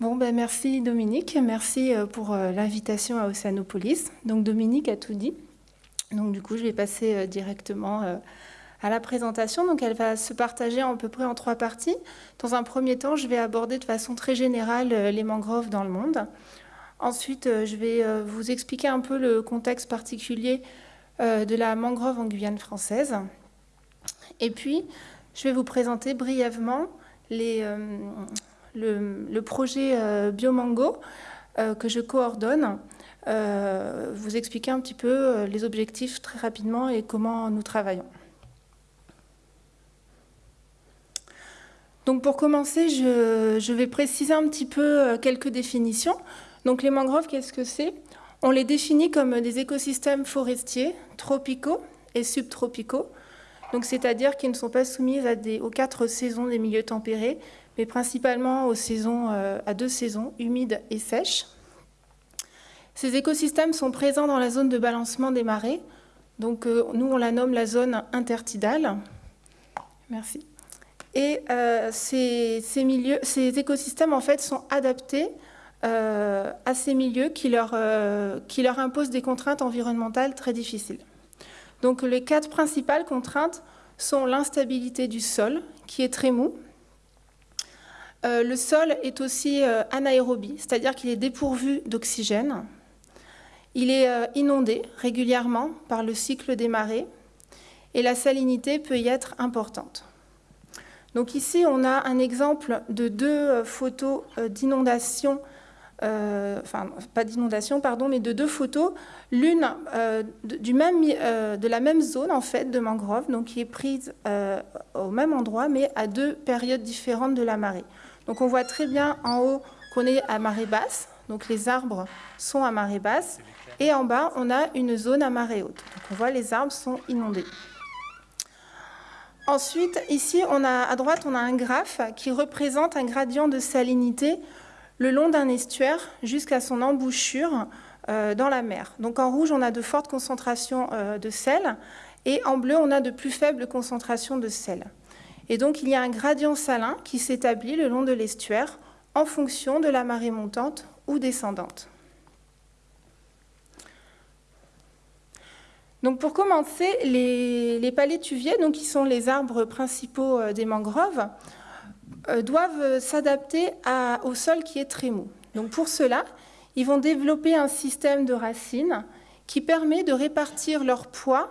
Bon, ben merci Dominique, merci euh, pour euh, l'invitation à Océanopolis. Donc Dominique a tout dit. Donc du coup, je vais passer euh, directement à la présentation. Donc elle va se partager à peu près en trois parties. Dans un premier temps, je vais aborder de façon très générale les mangroves dans le monde. Ensuite, je vais vous expliquer un peu le contexte particulier de la mangrove en Guyane française. Et puis, je vais vous présenter brièvement le, projet euh, Biomango euh, que je coordonne, euh, vous expliquer un petit peu les objectifs très rapidement et comment nous travaillons. Donc pour commencer, je, vais préciser un petit peu quelques définitions. Donc les mangroves, qu'est-ce que c'est? On les définit comme des écosystèmes forestiers tropicaux et subtropicaux, donc c'est-à-dire qu'ils ne sont pas soumis aux quatre saisons des milieux tempérés, mais principalement aux saisons, euh, à deux saisons, humides et sèches. Ces écosystèmes sont présents dans la zone de balancement des marées. Donc euh, nous, on la nomme la zone intertidale. Merci. Et euh, ces, milieux, ces écosystèmes, en fait, sont adaptés à ces milieux qui leur, qui leur imposent des contraintes environnementales très difficiles. Donc les quatre principales contraintes sont l'instabilité du sol, qui est très mou, euh, le sol est aussi euh, anaérobie, c'est-à-dire qu'il est dépourvu d'oxygène. Il est euh, inondé régulièrement par le cycle des marées et la salinité peut y être importante. Donc ici, on a un exemple de deux photos d'inondation, enfin pas d'inondation, pardon, mais de deux photos, l'une de la même zone en fait de mangrove, donc qui est prise au même endroit, mais à deux périodes différentes de la marée. Donc on voit très bien en haut qu'on est à marée basse, donc les arbres sont à marée basse, et en bas on a une zone à marée haute. Donc on voit les arbres sont inondés. Ensuite, ici, à droite, on a un graphe qui représente un gradient de salinité le long d'un estuaire jusqu'à son embouchure euh, dans la mer. Donc en rouge, on a de fortes concentrations euh, de sel et en bleu, on a de plus faibles concentrations de sel. Et donc il y a un gradient salin qui s'établit le long de l'estuaire en fonction de la marée montante ou descendante. Donc pour commencer, les, palétuviers, donc qui sont les arbres principaux euh, des mangroves, euh, doivent s'adapter au sol qui est très mou. Donc pour cela, ils vont développer un système de racines qui permet de répartir leur poids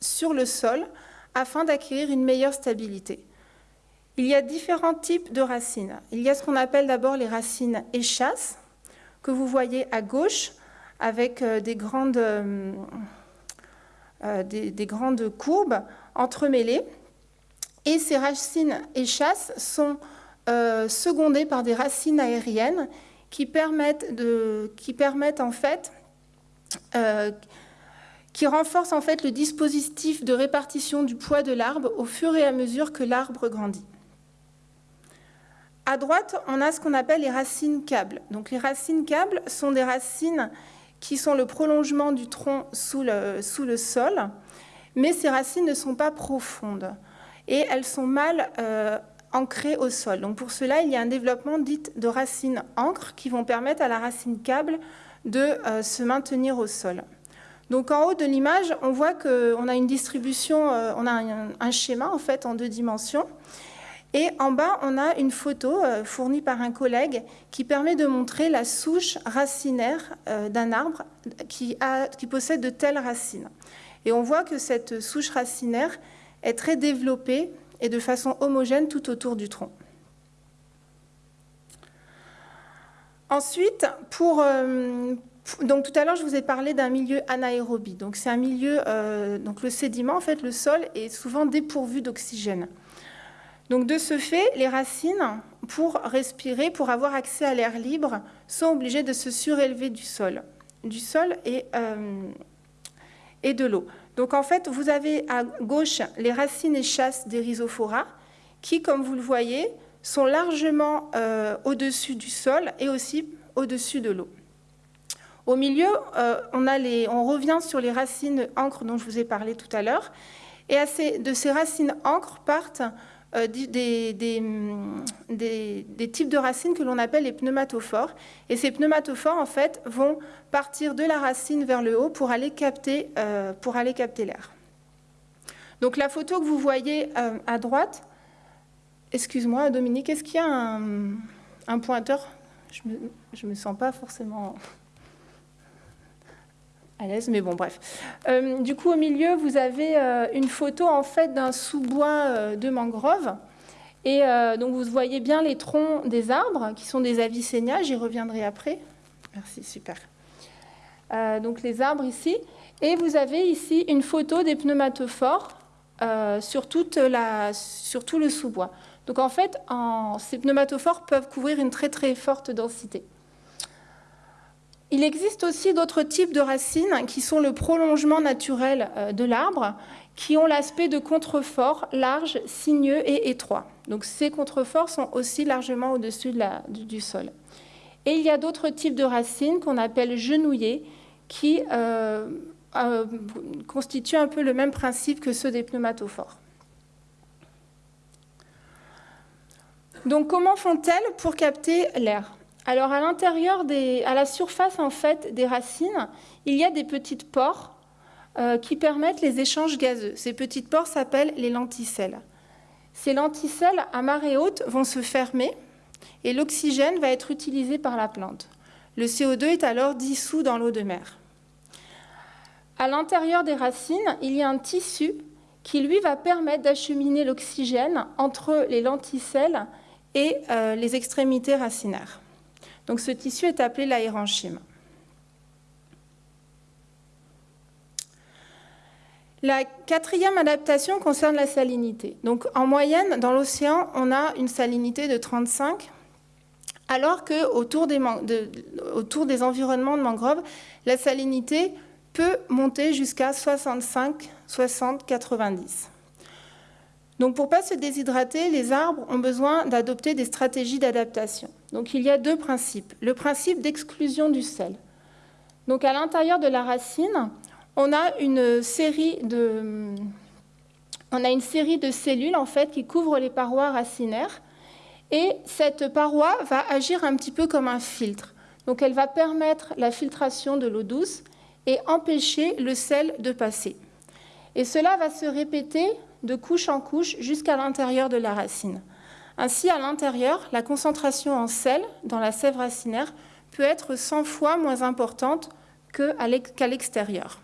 sur le sol afin d'acquérir une meilleure stabilité. Il y a différents types de racines. Il y a ce qu'on appelle d'abord les racines échasses, que vous voyez à gauche, avec euh, des grandes, euh, euh, des, grandes courbes entremêlées. Et ces racines échasses sont secondées par des racines aériennes qui permettent, en fait qui renforce en fait le dispositif de répartition du poids de l'arbre au fur et à mesure que l'arbre grandit. À droite, on a ce qu'on appelle les racines câbles. Donc les racines câbles sont des racines qui sont le prolongement du tronc sous le, sous le sol, mais ces racines ne sont pas profondes et elles sont mal euh, ancrées au sol. Donc pour cela, il y a un développement dit de racines encre qui vont permettre à la racine câble de euh, se maintenir au sol. Donc en haut de l'image, on voit qu'on a une distribution, euh, on a un, schéma en fait en deux dimensions. Et en bas, on a une photo euh, fournie par un collègue qui permet de montrer la souche racinaire euh, d'un arbre qui, possède de telles racines. Et on voit que cette souche racinaire est très développée et de façon homogène tout autour du tronc. Ensuite, pour, donc tout à l'heure, je vous ai parlé d'un milieu anaérobie. Donc c'est un milieu, euh, donc le sédiment, en fait, le sol est souvent dépourvu d'oxygène. Donc de ce fait, les racines, pour respirer, pour avoir accès à l'air libre, sont obligées de se surélever du sol, du sol et, euh, et de l'eau. Donc en fait, vous avez à gauche les racines et chasses des rhizophora qui, comme vous le voyez, sont largement euh, au-dessus du sol et aussi au-dessus de l'eau. Au milieu, euh, on, a les, on, revient sur les racines encre dont je vous ai parlé tout à l'heure. Et de ces racines encre partent euh, des, des, types de racines que l'on appelle les pneumatophores. Et ces pneumatophores, en fait, vont partir de la racine vers le haut pour aller capter, capter l'air. Donc la photo que vous voyez à droite, Excuse-moi, Dominique, est-ce qu'il y a un, pointeur? Je ne me, me, sens pas forcément à l'aise, mais bon, bref. Euh, du coup, au milieu, vous avez euh, une photo en fait d'un sous-bois euh, de mangrove. Et donc, vous voyez bien les troncs des arbres, qui sont des Avicennia. J'y reviendrai après. Merci, super. donc, les arbres ici. Et vous avez ici une photo des pneumatophores sur, toute la, sur tout le sous-bois. Donc en fait, ces pneumatophores peuvent couvrir une très très forte densité. Il existe aussi d'autres types de racines qui sont le prolongement naturel euh, de l'arbre, qui ont l'aspect de contreforts larges, sinueux et étroits. Donc ces contreforts sont aussi largement au-dessus du, sol. Et il y a d'autres types de racines qu'on appelle genouillées, qui euh, euh, constituent un peu le même principe que ceux des pneumatophores. Donc comment font-elles pour capter l'air? Alors à l'intérieur, à la surface en fait des racines, il y a des petites pores euh, qui permettent les échanges gazeux. Ces petites pores s'appellent les lenticelles. Ces lenticelles à marée haute vont se fermer et l'oxygène va être utilisé par la plante. Le CO2 est alors dissous dans l'eau de mer. À l'intérieur des racines, il y a un tissu qui, lui, va permettre d'acheminer l'oxygène entre les lenticelles et euh, les extrémités racinaires. Donc ce tissu est appelé l'aérenchyme. La quatrième adaptation concerne la salinité. Donc en moyenne, dans l'océan, on a une salinité de 35, alors qu'autour des, des environnements de mangroves, la salinité peut monter jusqu'à 65, 60, 90. Donc pour ne pas se déshydrater, les arbres ont besoin d'adopter des stratégies d'adaptation. Donc il y a deux principes. Le principe d'exclusion du sel. Donc à l'intérieur de la racine, on a une série de, on a une série de cellules en fait qui couvrent les parois racinaires et cette paroi va agir un petit peu comme un filtre. Donc elle va permettre la filtration de l'eau douce et empêcher le sel de passer. Et cela va se répéter de couche en couche jusqu'à l'intérieur de la racine. Ainsi, à l'intérieur, la concentration en sel dans la sève racinaire peut être 100 fois moins importante qu'à l'extérieur.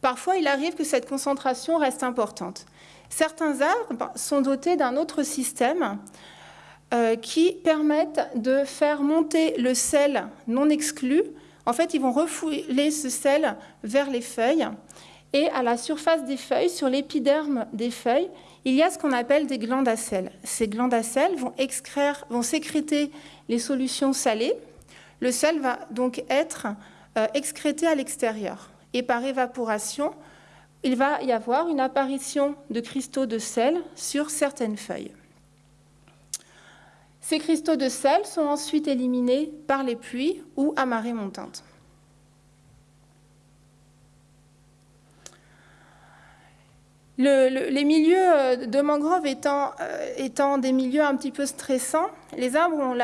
Parfois, il arrive que cette concentration reste importante. Certains arbres sont dotés d'un autre système euh, qui permettent de faire monter le sel non exclu. En fait, ils vont refouler ce sel vers les feuilles et à la surface des feuilles, sur l'épiderme des feuilles, il y a ce qu'on appelle des glandes à sel. Ces glandes à sel vont, vont sécréter les solutions salées. Le sel va donc être euh, excrété à l'extérieur. Et par évaporation, il va y avoir une apparition de cristaux de sel sur certaines feuilles. Ces cristaux de sel sont ensuite éliminés par les pluies ou à marée montante. Les milieux euh, de mangrove étant, euh, étant, des milieux un petit peu stressants, les arbres ont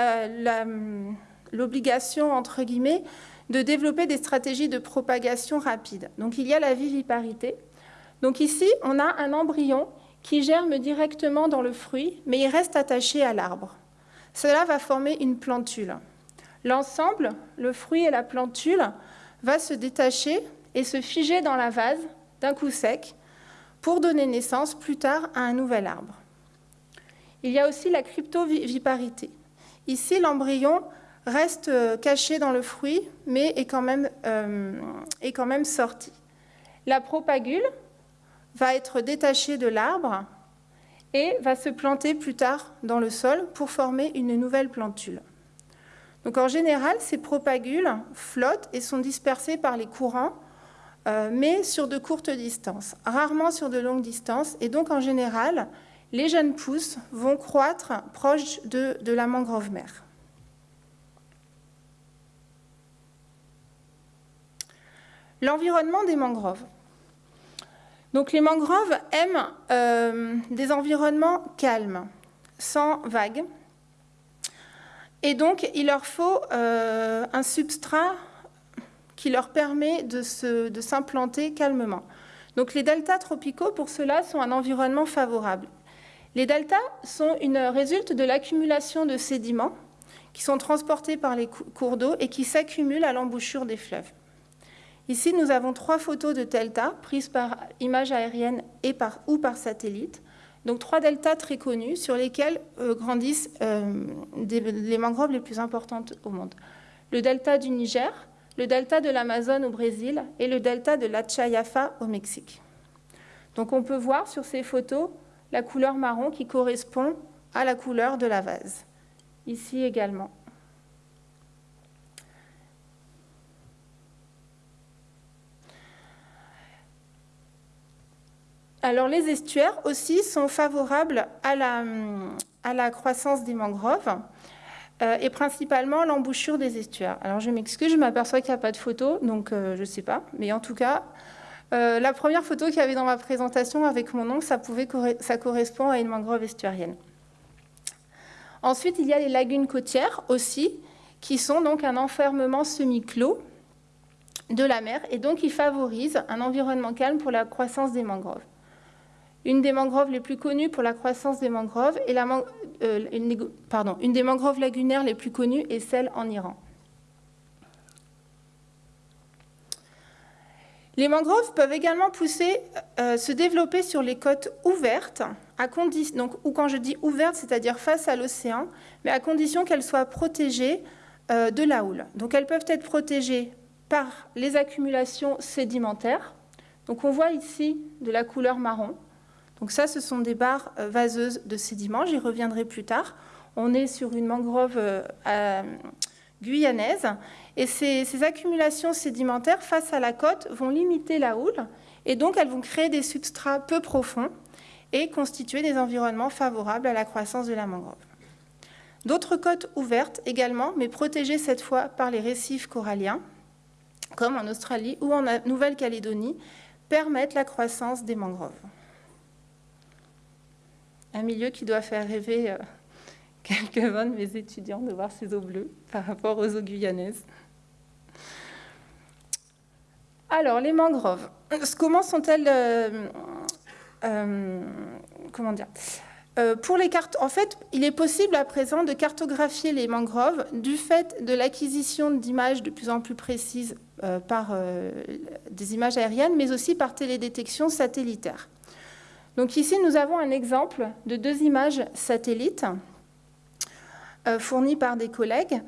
l'obligation, entre guillemets, de développer des stratégies de propagation rapide. Donc il y a la viviparité. Donc ici, on a un embryon qui germe directement dans le fruit, mais il reste attaché à l'arbre. Cela va former une plantule. L'ensemble, le fruit et la plantule, va se détacher et se figer dans la vase d'un coup sec, pour donner naissance plus tard à un nouvel arbre. Il y a aussi la cryptoviparité. Ici, l'embryon reste euh, caché dans le fruit, mais est quand même, euh, est quand même sorti. La propagule va être détachée de l'arbre et va se planter plus tard dans le sol pour former une nouvelle plantule. Donc en général, ces propagules flottent et sont dispersées par les courants mais sur de courtes distances, rarement sur de longues distances. Et donc, en général, les jeunes pousses vont croître proche de, de la mangrove mère. L'environnement des mangroves. Donc les mangroves aiment euh, des environnements calmes, sans vagues. Et donc il leur faut euh, un substrat qui leur permet de s'implanter calmement. Donc les deltas tropicaux, pour cela, sont un environnement favorable. Les deltas sont une résulte de l'accumulation de sédiments qui sont transportés par les cours d'eau et qui s'accumulent à l'embouchure des fleuves. Ici, nous avons trois photos de deltas prises par image aérienne et par, ou par satellite. Donc trois deltas très connus sur lesquels euh, grandissent euh, les mangroves les plus importantes au monde. Le delta du Niger, le delta de l'Amazone au Brésil et le delta de la Chayafa au Mexique. Donc on peut voir sur ces photos la couleur marron qui correspond à la couleur de la vase. Ici également. Alors les estuaires aussi sont favorables à la, croissance des mangroves et principalement l'embouchure des estuaires. Alors je m'excuse, je m'aperçois qu'il n'y a pas de photo, donc euh, je ne sais pas. Mais en tout cas, euh, la première photo qu'il y avait dans ma présentation avec mon nom, ça, pouvait, ça correspond à une mangrove estuarienne. Ensuite, il y a les lagunes côtières aussi, qui sont donc un enfermement semi-clos de la mer et donc qui favorisent un environnement calme pour la croissance des mangroves. Une des mangroves les plus connues pour la croissance des mangroves la, euh, une, pardon, une des mangroves lagunaires les plus connues est celle en Iran. Les mangroves peuvent également pousser, euh, se développer sur les côtes ouvertes, donc, ou quand je dis ouvertes, c'est-à-dire face à l'océan, mais à condition qu'elles soient protégées euh, de la houle. Donc elles peuvent être protégées par les accumulations sédimentaires. Donc on voit ici de la couleur marron. Donc ça, ce sont des barres euh, vaseuses de sédiments, j'y reviendrai plus tard. On est sur une mangrove euh, guyanaise et ces, accumulations sédimentaires face à la côte vont limiter la houle et donc elles vont créer des substrats peu profonds et constituer des environnemements favorables à la croissance de la mangrove. D'autres côtes ouvertes également, mais protégées cette fois par les récifs coralliens, comme en Australie ou en Nouvelle-Calédonie, permettent la croissance des mangroves un milieu qui doit faire rêver euh, quelques-uns de mes étudiants de voir ces eaux bleues par rapport aux eaux guyanaises. Alors, les mangroves, comment sont-elles euh, euh, Comment dire pour les cartes, en fait, il est possible à présent de cartographier les mangroves du fait de l'acquisition d'images de plus en plus précises par des images aériennes, mais aussi par télédétection satellitaire. Donc ici, nous avons un exemple de deux images satellites euh, fournies par des collègues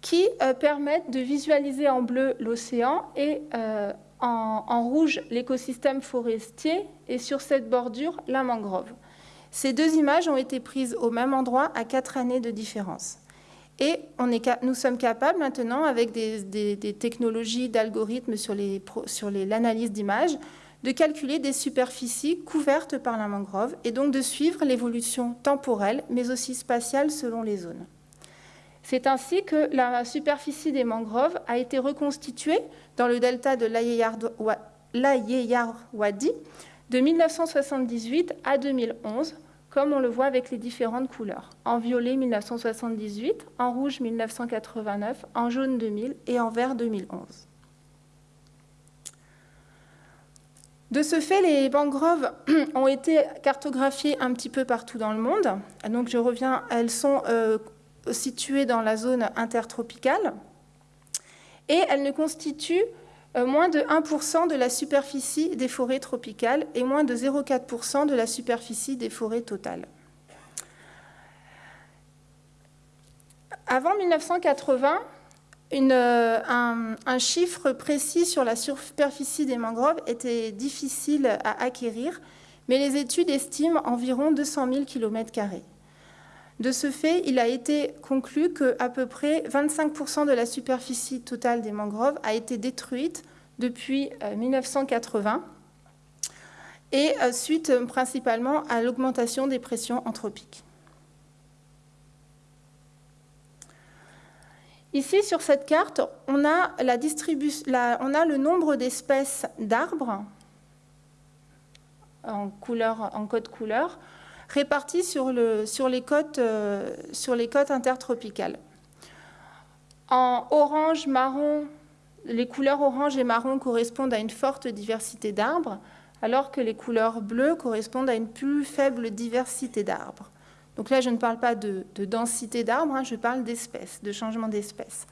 qui euh, permettent de visualiser en bleu l'océan et euh, en, rouge l'écosystème forestier et sur cette bordure la mangrove. Ces deux images ont été prises au même endroit à quatre années de différence. Et nous sommes capables maintenant, avec des, technologies d'algorithmes sur l'analyse d'images, de calculer des superficies couvertes par la mangrove et donc de suivre l'évolution temporelle mais aussi spatiale selon les zones. C'est ainsi que la superficie des mangroves a été reconstituée dans le delta de l'Ayeyarwadi de 1978 à 2011, comme on le voit avec les différentes couleurs. En violet 1978, en rouge 1989, en jaune 2000 et en vert 2011. De ce fait, les mangroves ont été cartographiées un petit peu partout dans le monde. Donc je reviens, elles sont euh, situées dans la zone intertropicale et elles ne constituent euh, moins de 1% de la superficie des forêts tropicales et moins de 0,4% de la superficie des forêts totales. Avant 1980, euh, un, chiffre précis sur la superficie des mangroves était difficile à acquérir, mais les études estiment environ 200 000 km. De ce fait, il a été conclu qu'à peu près 25% de la superficie totale des mangroves a été détruite depuis 1980. Euh, et suite principalement à l'augmentation des pressions anthropiques. Ici, sur cette carte, on a, le nombre d'espèces d'arbres en, code couleur répartis euh, sur les côtes intertropicales. En orange, marron, les couleurs orange et marron correspondent à une forte diversité d'arbres, alors que les couleurs bleues correspondent à une plus faible diversité d'arbres. Donc là, je ne parle pas de, densité d'arbres, hein, je parle d'espèces, de changement d'espèces.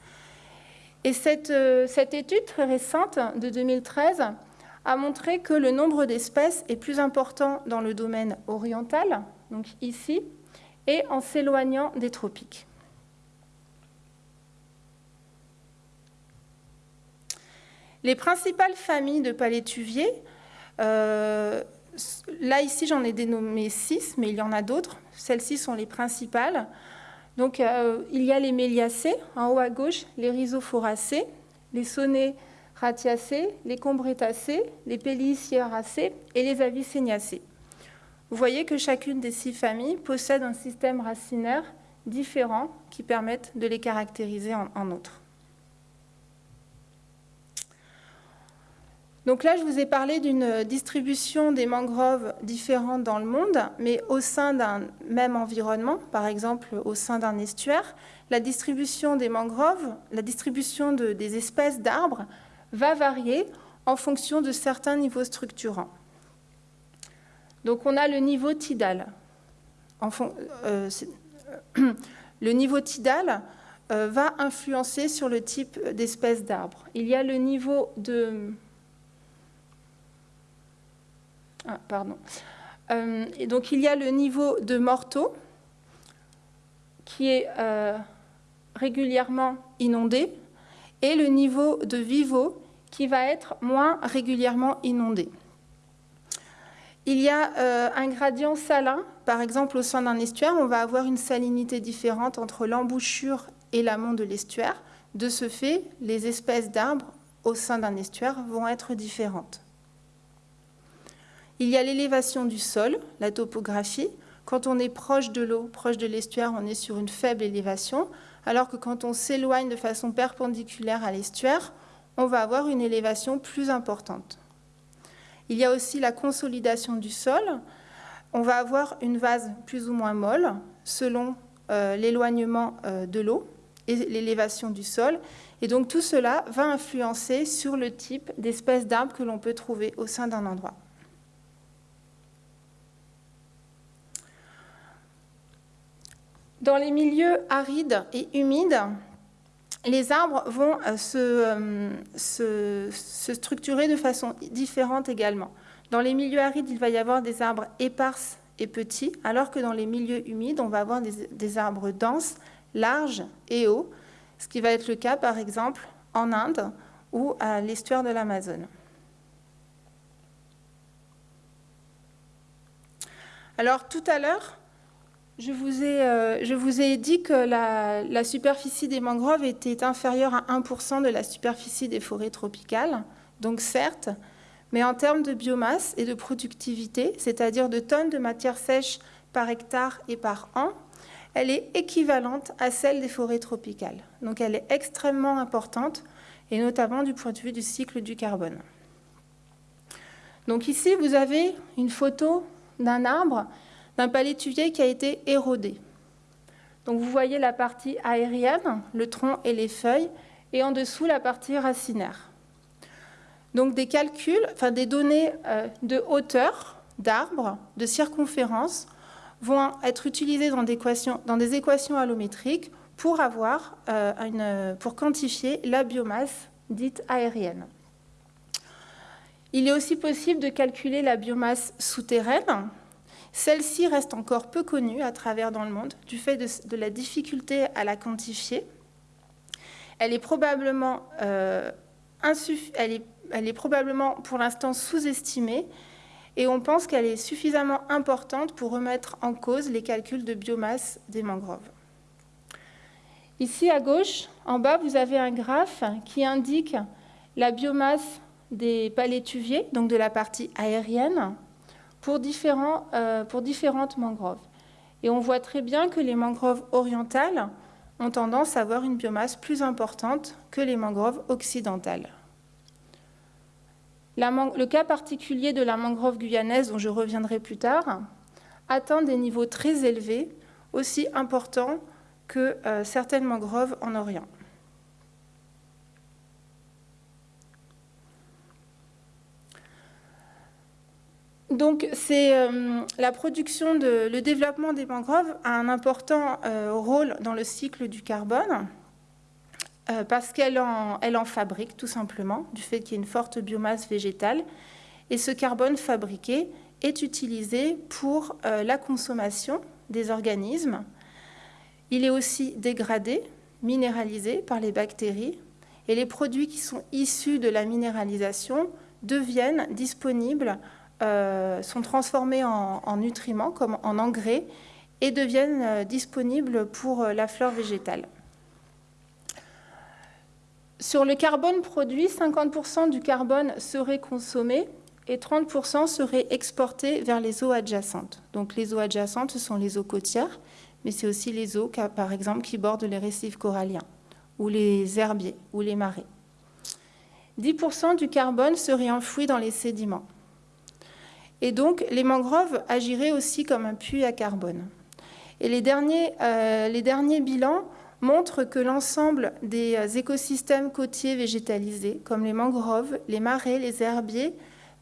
Et cette, euh, cette, étude très récente de 2013 a montré que le nombre d'espèces est plus important dans le domaine oriental, donc ici, et en s'éloignant des tropiques. Les principales familles de palétuviers, euh, là ici j'en ai dénommé six, mais il y en a d'autres. Celles-ci sont les principales. Donc, euh, il y a les méliacées, en haut à gauche, les rhizophoracées, les sonnets ratiacées, les combretacées, les pélicieracées et les avicéniacées. Vous voyez que chacune des six familles possède un système racinaire différent qui permettent de les caractériser en, en outre. Donc là, je vous ai parlé d'une distribution des mangroves différentes dans le monde, mais au sein d'un même environnement, par exemple au sein d'un estuaire, la distribution des mangroves, la distribution des espèces d'arbres va varier en fonction de certains niveaux structurants. Donc on a le niveau tidal. Euh, le niveau tidal euh, va influencer sur le type d'espèce d'arbre. Il y a le niveau de ah, pardon. Euh, donc il y a le niveau de mortaux qui est euh, régulièrement inondé et le niveau de vivo qui va être moins régulièrement inondé. Il y a euh, un gradient salin, par exemple au sein d'un estuaire, on va avoir une salinité différente entre l'embouchure et l'amont de l'estuaire. De ce fait, les espèces d'arbres au sein d'un estuaire vont être différentes. Il y a l'élévation du sol, la topographie. Quand on est proche de l'eau, proche de l'estuaire, on est sur une faible élévation, alors que quand on s'éloigne de façon perpendiculaire à l'estuaire, on va avoir une élévation plus importante. Il y a aussi la consolidation du sol. On va avoir une vase plus ou moins molle selon euh, l'éloignement euh, de l'eau et l'élévation du sol. Et donc tout cela va influencer sur le type d'espèces d'arbres que l'on peut trouver au sein d'un endroit. Dans les milieux arides et humides, les arbres vont euh, se, structurer de façon différente également. Dans les milieux arides, il va y avoir des arbres éparses et petits, alors que dans les milieux humides, on va avoir des, des arbres denses, larges et hauts, ce qui va être le cas par exemple en Inde ou à l'estuaire de l'Amazone. Alors tout à l'heure, je vous, ai, euh, je vous ai dit que la, superficie des mangroves était inférieure à 1% de la superficie des forêts tropicales, donc certes, mais en termes de biomasse et de productivité, c'est-à-dire de tonnes de matière sèche par hectare et par an, elle est équivalente à celle des forêts tropicales. Donc elle est extrêmement importante, et notamment du point de vue du cycle du carbone. Donc ici, vous avez une photo d'un arbre d'un palétuvier qui a été érodé. Donc vous voyez la partie aérienne, le tronc et les feuilles, et en dessous la partie racinaire. Donc des calculs, enfin des données euh, de hauteur d'arbres, de circonférence, vont être utilisées dans des équations, dans allométriques euh, pour quantifier la biomasse dite aérienne. Il est aussi possible de calculer la biomasse souterraine, celle-ci reste encore peu connue à travers dans le monde du fait de, la difficulté à la quantifier. Elle est probablement, euh, elle est, probablement pour l'instant sous-estimée et on pense qu'elle est suffisamment importante pour remettre en cause les calculs de biomasse des mangroves. Ici à gauche, en bas, vous avez un graphe qui indique la biomasse des palétuviers, donc de la partie aérienne, pour, différents, pour différentes mangroves. Et on voit très bien que les mangroves orientales ont tendance à avoir une biomasse plus importante que les mangroves occidentales. le cas particulier de la mangrove guyanaise, dont je reviendrai plus tard, atteint des niveaux très élevés, aussi importants que euh, certaines mangroves en Orient. Donc, c'est euh, la production, de, le développement des mangroves a un important euh, rôle dans le cycle du carbone euh, parce qu'elle en, en fabrique tout simplement, du fait qu'il y a une forte biomasse végétale. Et ce carbone fabriqué est utilisé pour la consommation des organismes. Il est aussi dégradé, minéralisé par les bactéries. Et les produits qui sont issus de la minéralisation deviennent disponibles euh, sont transformés en, nutriments, comme en engrais, et deviennent euh, disponibles pour euh, la flore végétale. Sur le carbone produit, 50% du carbone serait consommé et 30% serait exporté vers les eaux adjacentes. Donc les eaux adjacentes, ce sont les eaux côtières, mais c'est aussi les eaux, par exemple, qui bordent les récifs coralliens, ou les herbiers, ou les marais. 10% du carbone serait enfoui dans les sédiments. Et donc, les mangroves agiraient aussi comme un puits à carbone. Et les derniers, euh, bilans montrent que l'ensemble des euh, écosystèmes côtiers végétalisés, comme les mangroves, les marais, les herbiers,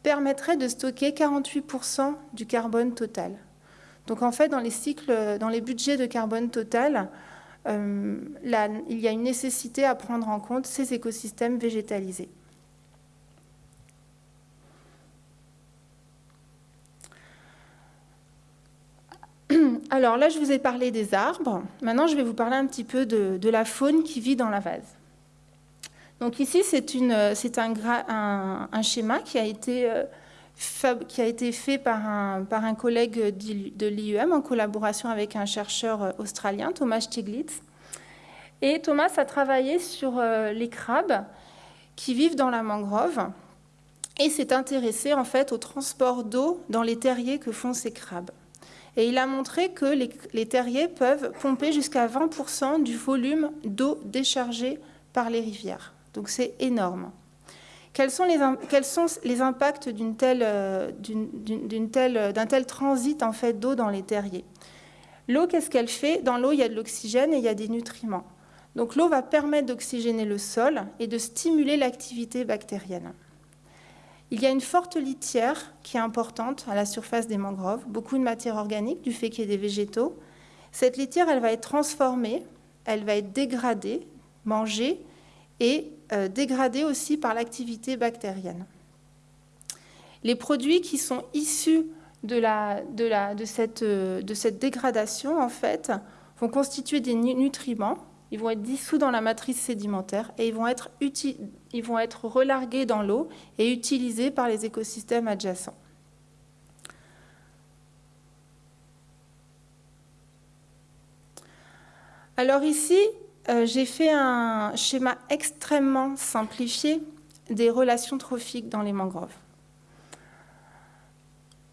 permettraient de stocker 48% du carbone total. Donc en fait, dans les cycles, dans les budgets de carbone total, euh, il y a une nécessité à prendre en compte ces écosystèmes végétalisés. Alors là, je vous ai parlé des arbres. Maintenant, je vais vous parler un petit peu de, la faune qui vit dans la vase. Donc ici, c'est un, schéma qui a été, euh, qui a été fait par un, collègue de l'IUM en collaboration avec un chercheur euh, australien, Thomas Stiglitz. Et Thomas a travaillé sur euh, les crabes qui vivent dans la mangrove et s'est intéressé en fait au transport d'eau dans les terriers que font ces crabes. Et il a montré que les, terriers peuvent pomper jusqu'à 20% du volume d'eau déchargée par les rivières. Donc c'est énorme. Quels sont les, impacts d'un tel, euh, tel, tel, transit en fait, d'eau dans les terriers? L'eau, qu'est-ce qu'elle fait? Dans l'eau, il y a de l'oxygène et il y a des nutriments. Donc l'eau va permettre d'oxygéner le sol et de stimuler l'activité bactérienne. Il y a une forte litière qui est importante à la surface des mangroves, beaucoup de matière organique du fait qu'il y ait des végétaux. Cette litière, elle va être transformée, elle va être dégradée, mangée et euh, dégradée aussi par l'activité bactérienne. Les produits qui sont issus de, cette, euh, de cette dégradation, en fait, vont constituer des nutriments ils vont être dissous dans la matrice sédimentaire et ils vont être, ils vont être relargués dans l'eau et utilisés par les écosystèmes adjacents. Alors ici, euh, j'ai fait un schéma extrêmement simplifié des relations trophiques dans les mangroves.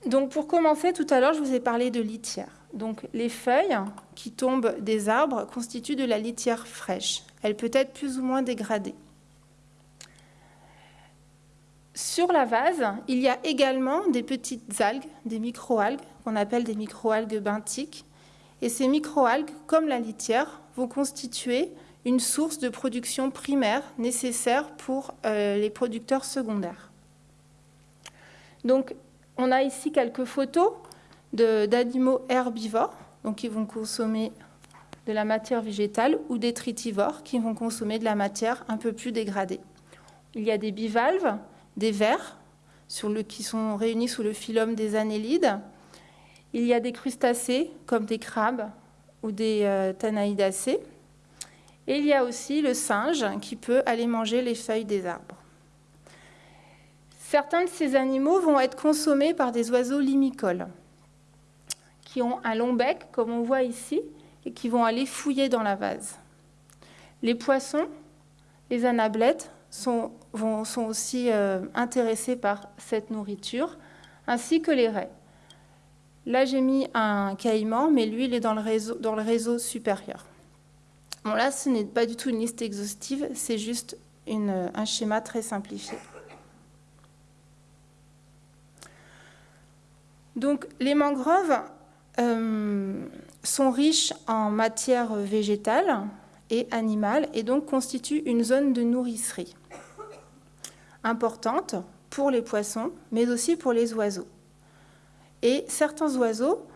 Donc pour commencer, tout à l'heure, je vous ai parlé de litière. Donc les feuilles qui tombent des arbres constituent de la litière fraîche. Elle peut être plus ou moins dégradée. Sur la vase, il y a également des petites algues, des microalgues, qu'on appelle des microalgues benthiques. Et ces microalgues, comme la litière, vont constituer une source de production primaire nécessaire pour euh, les producteurs secondaires. Donc, on a ici quelques photos d'animaux herbivores, donc qui vont consommer de la matière végétale, ou des tritivores qui vont consommer de la matière un peu plus dégradée. Il y a des bivalves, des vers, qui sont réunis sous le phylum des annélides. Il y a des crustacés, comme des crabes ou des euh. Et il y a aussi le singe qui peut aller manger les feuilles des arbres. Certains de ces animaux vont être consommés par des oiseaux limicoles qui ont un long bec, comme on voit ici, et qui vont aller fouiller dans la vase. Les poissons, les anablètes, sont, sont aussi euh, intéressés par cette nourriture, ainsi que les raies. Là, j'ai mis un caïman, mais lui, il est dans le réseau, dans le réseau supérieur. Bon, là, ce n'est pas du tout une liste exhaustive, c'est juste un schéma très simplifié. Donc, les mangroves sont riches en matière végétale et animale et donc constituent une zone de nourricerie importante pour les poissons, mais aussi pour les oiseaux. Et certains oiseaux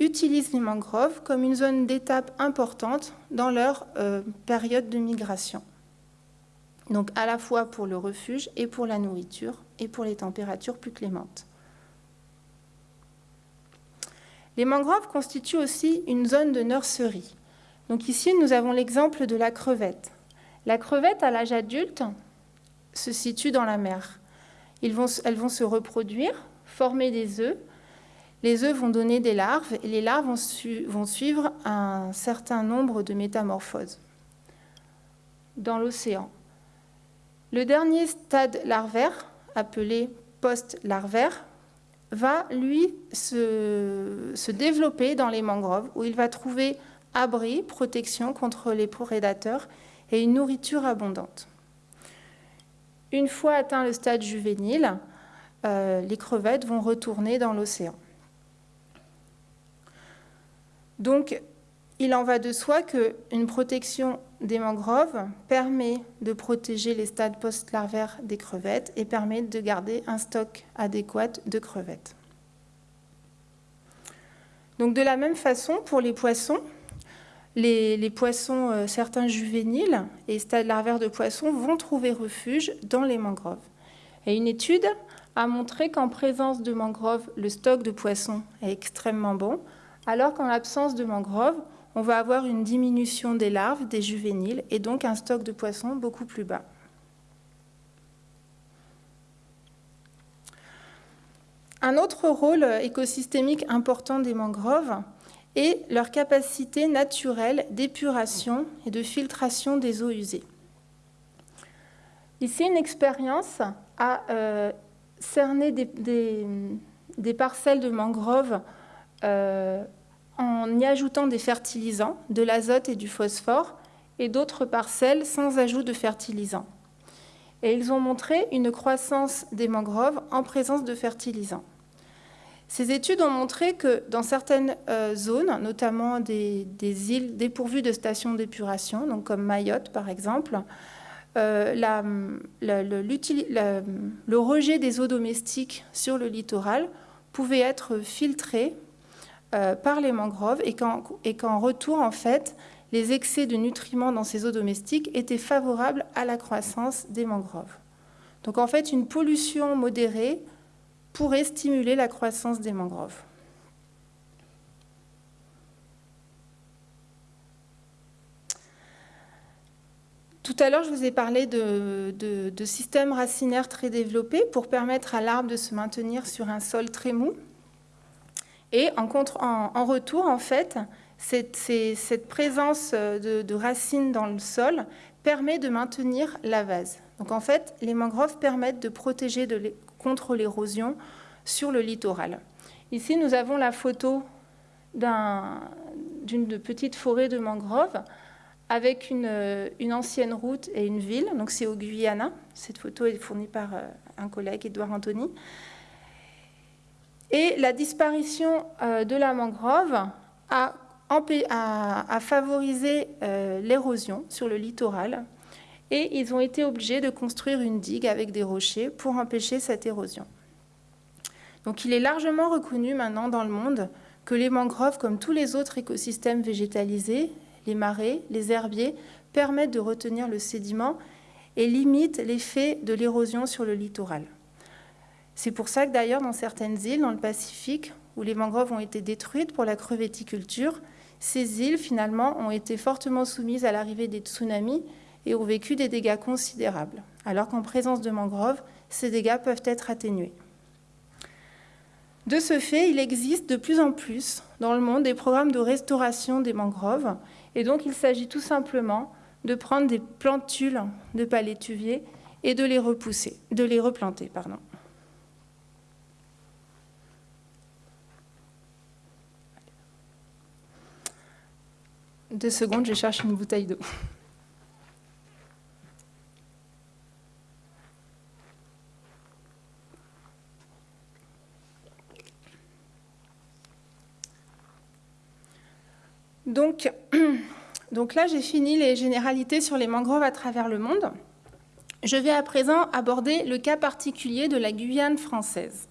utilisent les mangroves comme une zone d'étape importante dans leur euh, période de migration. Donc à la fois pour le refuge et pour la nourriture et pour les températures plus clémentes. Les mangroves constituent aussi une zone de nurserie. Donc ici, nous avons l'exemple de la crevette. La crevette, à l'âge adulte, se situe dans la mer. elles vont se reproduire, former des œufs. Les œufs vont donner des larves et les larves vont, suivre un certain nombre de métamorphoses dans l'océan. Le dernier stade larvaire, appelé post-larvaire, va, lui, se, développer dans les mangroves, où il va trouver abri, protection contre les prédateurs et une nourriture abondante. Une fois atteint le stade juvénile, euh, les crevettes vont retourner dans l'océan. Donc, il en va de soi qu'une protection des mangroves permet de protéger les stades post-larvaires des crevettes et permet de garder un stock adéquat de crevettes. Donc de la même façon, pour les poissons, les, poissons, euh, certains juvéniles et stades larvaires de poissons vont trouver refuge dans les mangroves. Et une étude a montré qu'en présence de mangroves, le stock de poissons est extrêmement bon, alors qu'en l'absence de mangroves, on va avoir une diminution des larves, des juvéniles, et donc un stock de poissons beaucoup plus bas. Un autre rôle écosystémique important des mangroves est leur capacité naturelle d'épuration et de filtration des eaux usées. Ici, une expérience a euh, cerné des, parcelles de mangroves euh, en y ajoutant des fertilisants, de l'azote et du phosphore, et d'autres parcelles sans ajout de fertilisants. Et ils ont montré une croissance des mangroves en présence de fertilisants. Ces études ont montré que dans certaines euh, zones, notamment des, îles dépourvues de stations d'épuration, donc comme Mayotte par exemple, euh, le rejet des eaux domestiques sur le littoral pouvait être filtré euh, par les mangroves et qu'en retour, en fait, les excès de nutriments dans ces eaux domestiques étaient favorables à la croissance des mangroves. Donc en fait, une pollution modérée pourrait stimuler la croissance des mangroves. Tout à l'heure, je vous ai parlé de, de, systèmes racinaires très développés pour permettre à l'arbre de se maintenir sur un sol très mou. Et en, retour, en fait, cette, présence de, racines dans le sol permet de maintenir la vase. Donc en fait, les mangroves permettent de protéger contre l'érosion sur le littoral. Ici, nous avons la photo d'une petite forêt de mangroves avec une, une, ancienne route et une ville. Donc c'est au Guyana. Cette photo est fournie par euh, un collègue, Edouard Anthony. Et la disparition euh, de la mangrove a, favorisé euh, l'érosion sur le littoral et ils ont été obligés de construire une digue avec des rochers pour empêcher cette érosion. Donc il est largement reconnu maintenant dans le monde que les mangroves, comme tous les autres écosystèmes végétalisés, les marais, les herbiers, permettent de retenir le sédiment et limitent l'effet de l'érosion sur le littoral. C'est pour ça que d'ailleurs dans certaines îles dans le Pacifique, où les mangroves ont été détruites pour la crevetticulture, ces îles finalement ont été fortement soumises à l'arrivée des tsunamis et ont vécu des dégâts considérables, alors qu'en présence de mangroves, ces dégâts peuvent être atténués. De ce fait, il existe de plus en plus dans le monde des programmes de restauration des mangroves, et donc il s'agit tout simplement de prendre des plantules de palétuvier et de les repousser, de les replanter. Pardon. Deux secondes, je cherche une bouteille d'eau. Donc, donc là, j'ai fini les généralités sur les mangroves à travers le monde. Je vais à présent aborder le cas particulier de la Guyane française.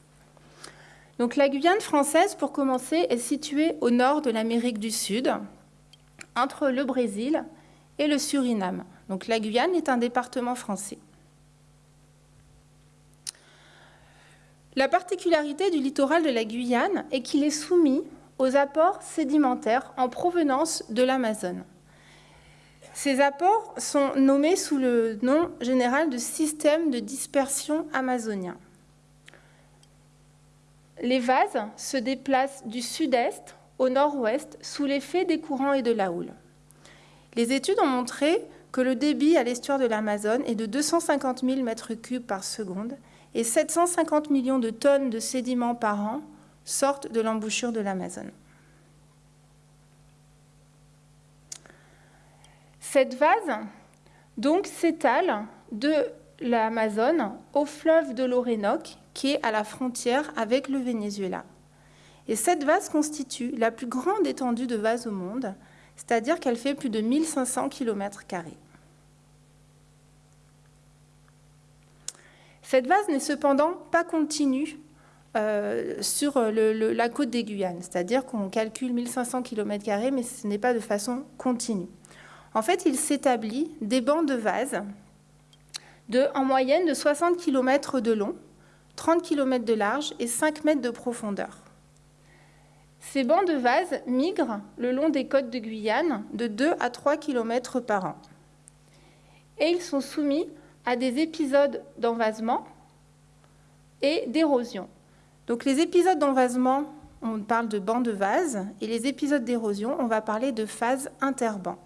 Donc la Guyane française, pour commencer, est située au nord de l'Amérique du Sud, entre le Brésil et le Suriname. Donc la Guyane est un département français. La particularité du littoral de la Guyane est qu'il est soumis aux apports sédimentaires en provenance de l'Amazone. Ces apports sont nommés sous le nom général de système de dispersion amazonien. Les vases se déplacent du sud-est au nord-ouest sous l'effet des courants et de la houle. Les études ont montré que le débit à l'estuaire de l'Amazone est de 250 000 m3 par seconde et 750 millions de tonnes de sédiments par an sortent de l'embouchure de l'Amazone. Cette vase donc s'étale de l'Amazone au fleuve de l'Orénoque qui est à la frontière avec le Venezuela. Et cette vase constitue la plus grande étendue de vase au monde, c'est-à-dire qu'elle fait plus de 1500 km. Cette vase n'est cependant pas continue euh, sur la côte des Guyanes, c'est-à-dire qu'on calcule 1500 km, mais ce n'est pas de façon continue. En fait, il s'établit des bancs de vase de, en moyenne de 60 km de long, 30 km de large et 5 mètres de profondeur. Ces bancs de vase migrent le long des côtes de Guyane de 2 à 3 km par an. Et ils sont soumis à des épisodes d'envasement et d'érosion. Donc les épisodes d'envasement, on parle de bancs de vase, et les épisodes d'érosion, on va parler de phase interbanc.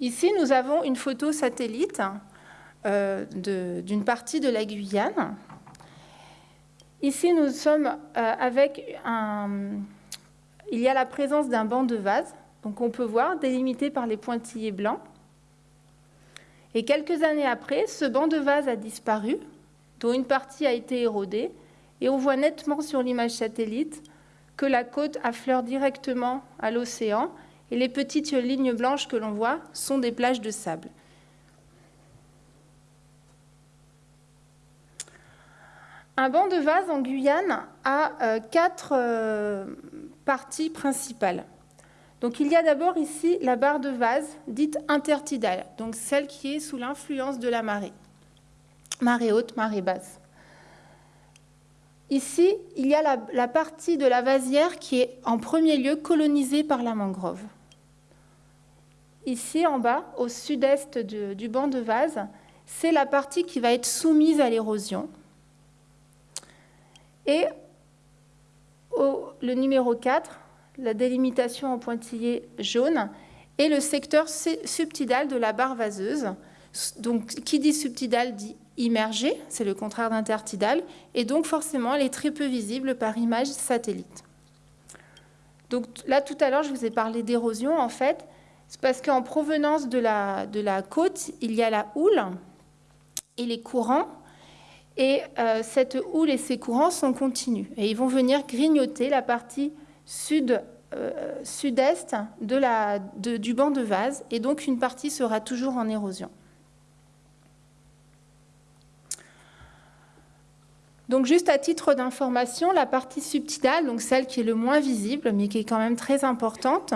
Ici, nous avons une photo satellite euh, d'une partie de la Guyane. Ici, nous sommes euh, avec un... Il y a la présence d'un banc de vase, donc on peut voir, délimité par les pointillés blancs. Et quelques années après, ce banc de vase a disparu, dont une partie a été érodée, et on voit nettement sur l'image satellite que la côte affleure directement à l'océan, et les petites lignes blanches que l'on voit sont des plages de sable. Un banc de vase en Guyane a euh, quatre euh, parties principales. Donc il y a d'abord ici la barre de vase dite intertidale, donc celle qui est sous l'influence de la marée. Marée haute, marée basse. Ici, il y a la, partie de la vasière qui est en premier lieu colonisée par la mangrove. Ici, en bas, au sud-est du banc de vase, c'est la partie qui va être soumise à l'érosion, et le numéro 4, la délimitation en pointillé jaune, et le secteur subtidal de la barre vaseuse. Donc, qui dit subtidal dit immergé, c'est le contraire d'intertidal, et donc forcément, elle est très peu visible par image satellite. Donc là, tout à l'heure, je vous ai parlé d'érosion, en fait, c'est parce qu'en provenance de la, de la côte, il y a la houle et les courants et euh, cette houle et ces courants sont continus. Et ils vont venir grignoter la partie sud, euh, est du banc de vase. Et donc une partie sera toujours en érosion. Donc juste à titre d'information, la partie subtidale, donc celle qui est le moins visible, mais qui est quand même très importante,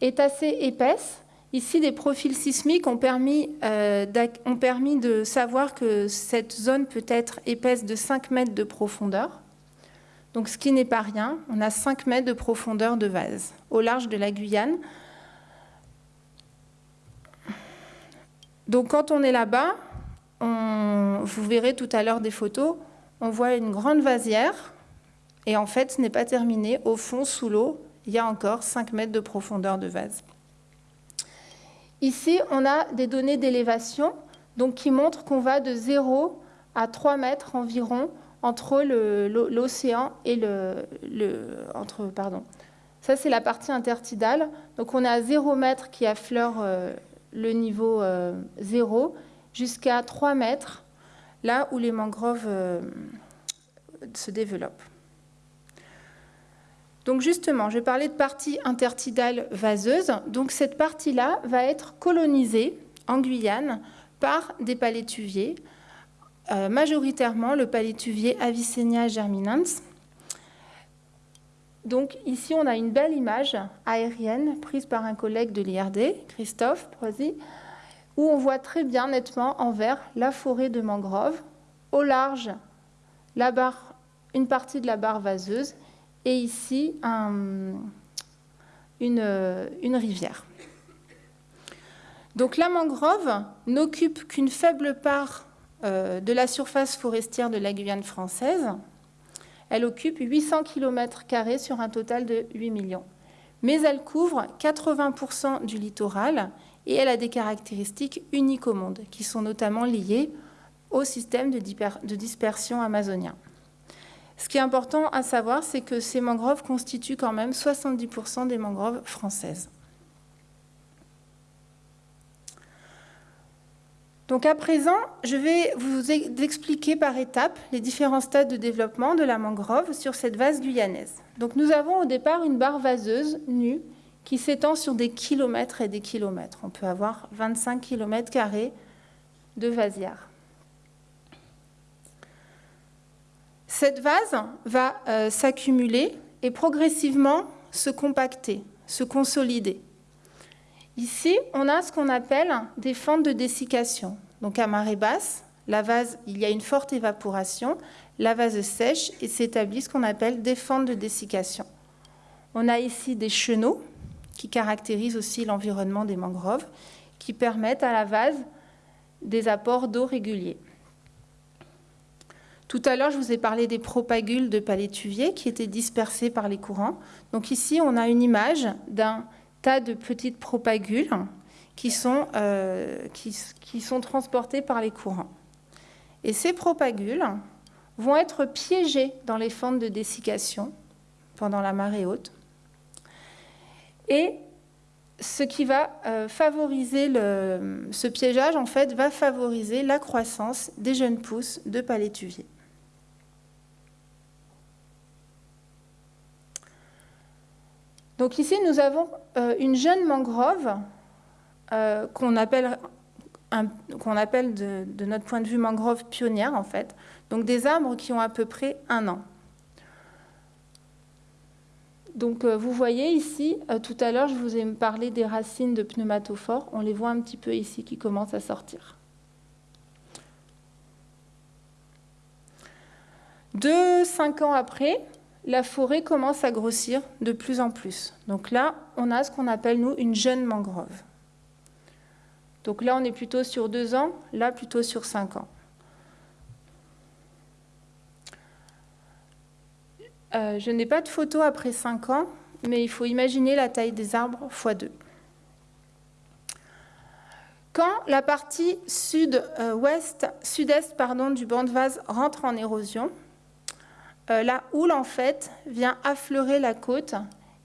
est assez épaisse Ici, des profils sismiques ont permis, euh, ont permis, de savoir que cette zone peut être épaisse de 5 mètres de profondeur. Donc, ce qui n'est pas rien. On a 5 mètres de profondeur de vase au large de la Guyane. Donc, quand on est là-bas, vous verrez tout à l'heure des photos, on voit une grande vasière. Et en fait, ce n'est pas terminé. Au fond, sous l'eau, il y a encore 5 mètres de profondeur de vase. Ici, on a des données d'élévation donc qui montrent qu'on va de 0 à 3 mètres environ entre l'océan et le, entre, pardon, Ça, c'est la partie intertidale. Donc, on à 0 mètre qui affleure euh, le niveau 0 euh, jusqu'à 3 mètres, là où les mangroves euh, se développent. Donc justement, je parler de partie intertidale vaseuse. Donc cette partie-là va être colonisée en Guyane par des palétuviers, majoritairement le palétuvier Avicennia germinans, donc ici, on a une belle image aérienne prise par un collègue de l'IRD, Christophe Prozy, où on voit très bien nettement en vert la forêt de mangrove, au large une partie de la barre vaseuse et ici une, rivière. Donc la mangrove n'occupe qu'une faible part euh, de la surface forestière de la Guyane française, elle occupe 800 km sur un total de 8 millions. Mais elle couvre 80% du littoral et elle a des caractéristiques uniques au monde, qui sont notamment liées au système de dispersion amazonien. Ce qui est important à savoir, c'est que ces mangroves constituent quand même 70% des mangroves françaises. Donc à présent, je vais vous expliquer par étapes les différents stades de développement de la mangrove sur cette vase guyanaise. Donc nous avons au départ une barre vaseuse nue qui s'étend sur des kilomètres et des kilomètres. On peut avoir 25 km de vasière. Cette vase va euh, s'accumuler et progressivement se compacter, se consolider. Ici, on a ce qu'on appelle des fentes de dessiccation. Donc à marée basse, il y a une forte évaporation, la vase sèche et s'établit ce qu'on appelle des fentes de dessiccation. On a ici des chenaux qui caractérisent aussi l'environnement des mangroves, qui permettent à la vase des apports d'eau réguliers. Tout à l'heure, je vous ai parlé des propagules de palétuvier qui étaient dispersés par les courants. Donc ici, on a une image d'un tas de petites propagules qui sont, euh, transportées par les courants. Et ces propagules vont être piégées dans les fentes de dessiccation pendant la marée haute. Et ce qui va euh, favoriser ce piégeage, en fait, va favoriser la croissance des jeunes pousses de palétuvier. Donc ici, nous avons euh, une jeune mangrove euh, qu'on appelle, appelle de, notre point de vue mangrove pionnière, en fait. Donc des arbres qui ont à peu près un an. Donc euh, vous voyez ici, tout à l'heure, je vous ai parlé des racines de pneumatophores. On les voit un petit peu ici qui commencent à sortir. Deux, cinq ans après, la forêt commence à grossir de plus en plus. Donc là, on a ce qu'on appelle, nous, une jeune mangrove. Donc là, on est plutôt sur deux ans, là, plutôt sur cinq ans. Euh, je n'ai pas de photo après cinq ans, mais il faut imaginer la taille des arbres x 2. Quand la partie sud-ouest, sud-est pardon, du banc de vase rentre en érosion, euh, la houle en fait vient affleurer la côte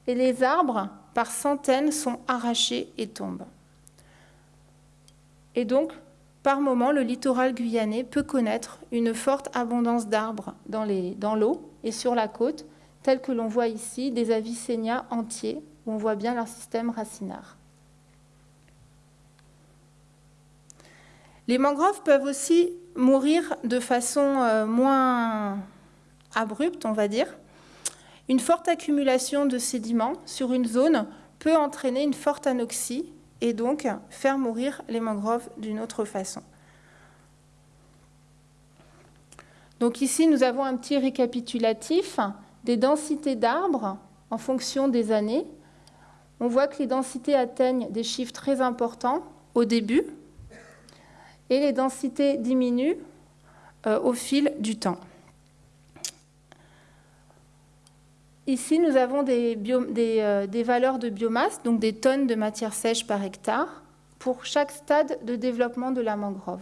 et les arbres par centaines sont arrachés et tombent. Et donc, par moment, le littoral guyanais peut connaître une forte abondance d'arbres dans l'eau et sur la côte, tel que l'on voit ici des Avicennia entiers, où on voit bien leur système racinaire. Les mangroves peuvent aussi mourir de façon euh, moins abrupte, on va dire, une forte accumulation de sédiments sur une zone peut entraîner une forte anoxie et donc faire mourir les mangroves d'une autre façon. Donc ici, nous avons un petit récapitulatif des densités d'arbres en fonction des années. On voit que les densités atteignent des chiffres très importants au début et les densités diminuent euh, au fil du temps. Ici, nous avons euh, des, valeurs de biomasse, donc des tonnes de matière sèche par hectare, pour chaque stade de développement de la mangrove.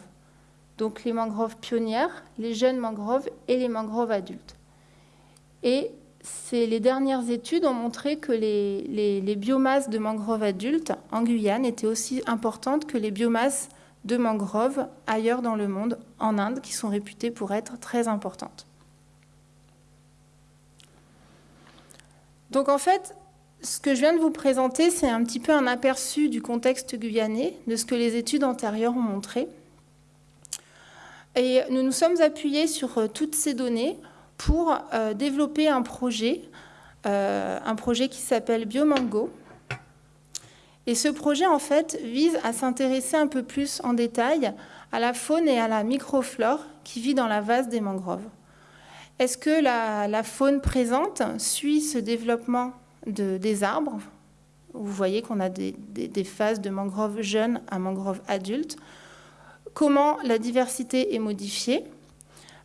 Donc les mangroves pionnières, les jeunes mangroves et les mangroves adultes. Et les dernières études ont montré que les, les, biomasses de mangroves adultes en Guyane étaient aussi importantes que les biomasses de mangroves ailleurs dans le monde, en Inde, qui sont réputées pour être très importantes. Donc en fait, ce que je viens de vous présenter, c'est un petit peu un aperçu du contexte guyanais, de ce que les études antérieures ont montré. Et nous nous sommes appuyés sur euh, toutes ces données pour euh, développer un projet, euh, un projet qui s'appelle Biomango. Et ce projet, en fait, vise à s'intéresser un peu plus en détail à la faune et à la microflore qui vit dans la vase des mangroves. Est-ce que la, faune présente suit ce développement des arbres? Vous voyez qu'on a des, phases de mangroves jeunes à mangroves adultes. Comment la diversité est modifiée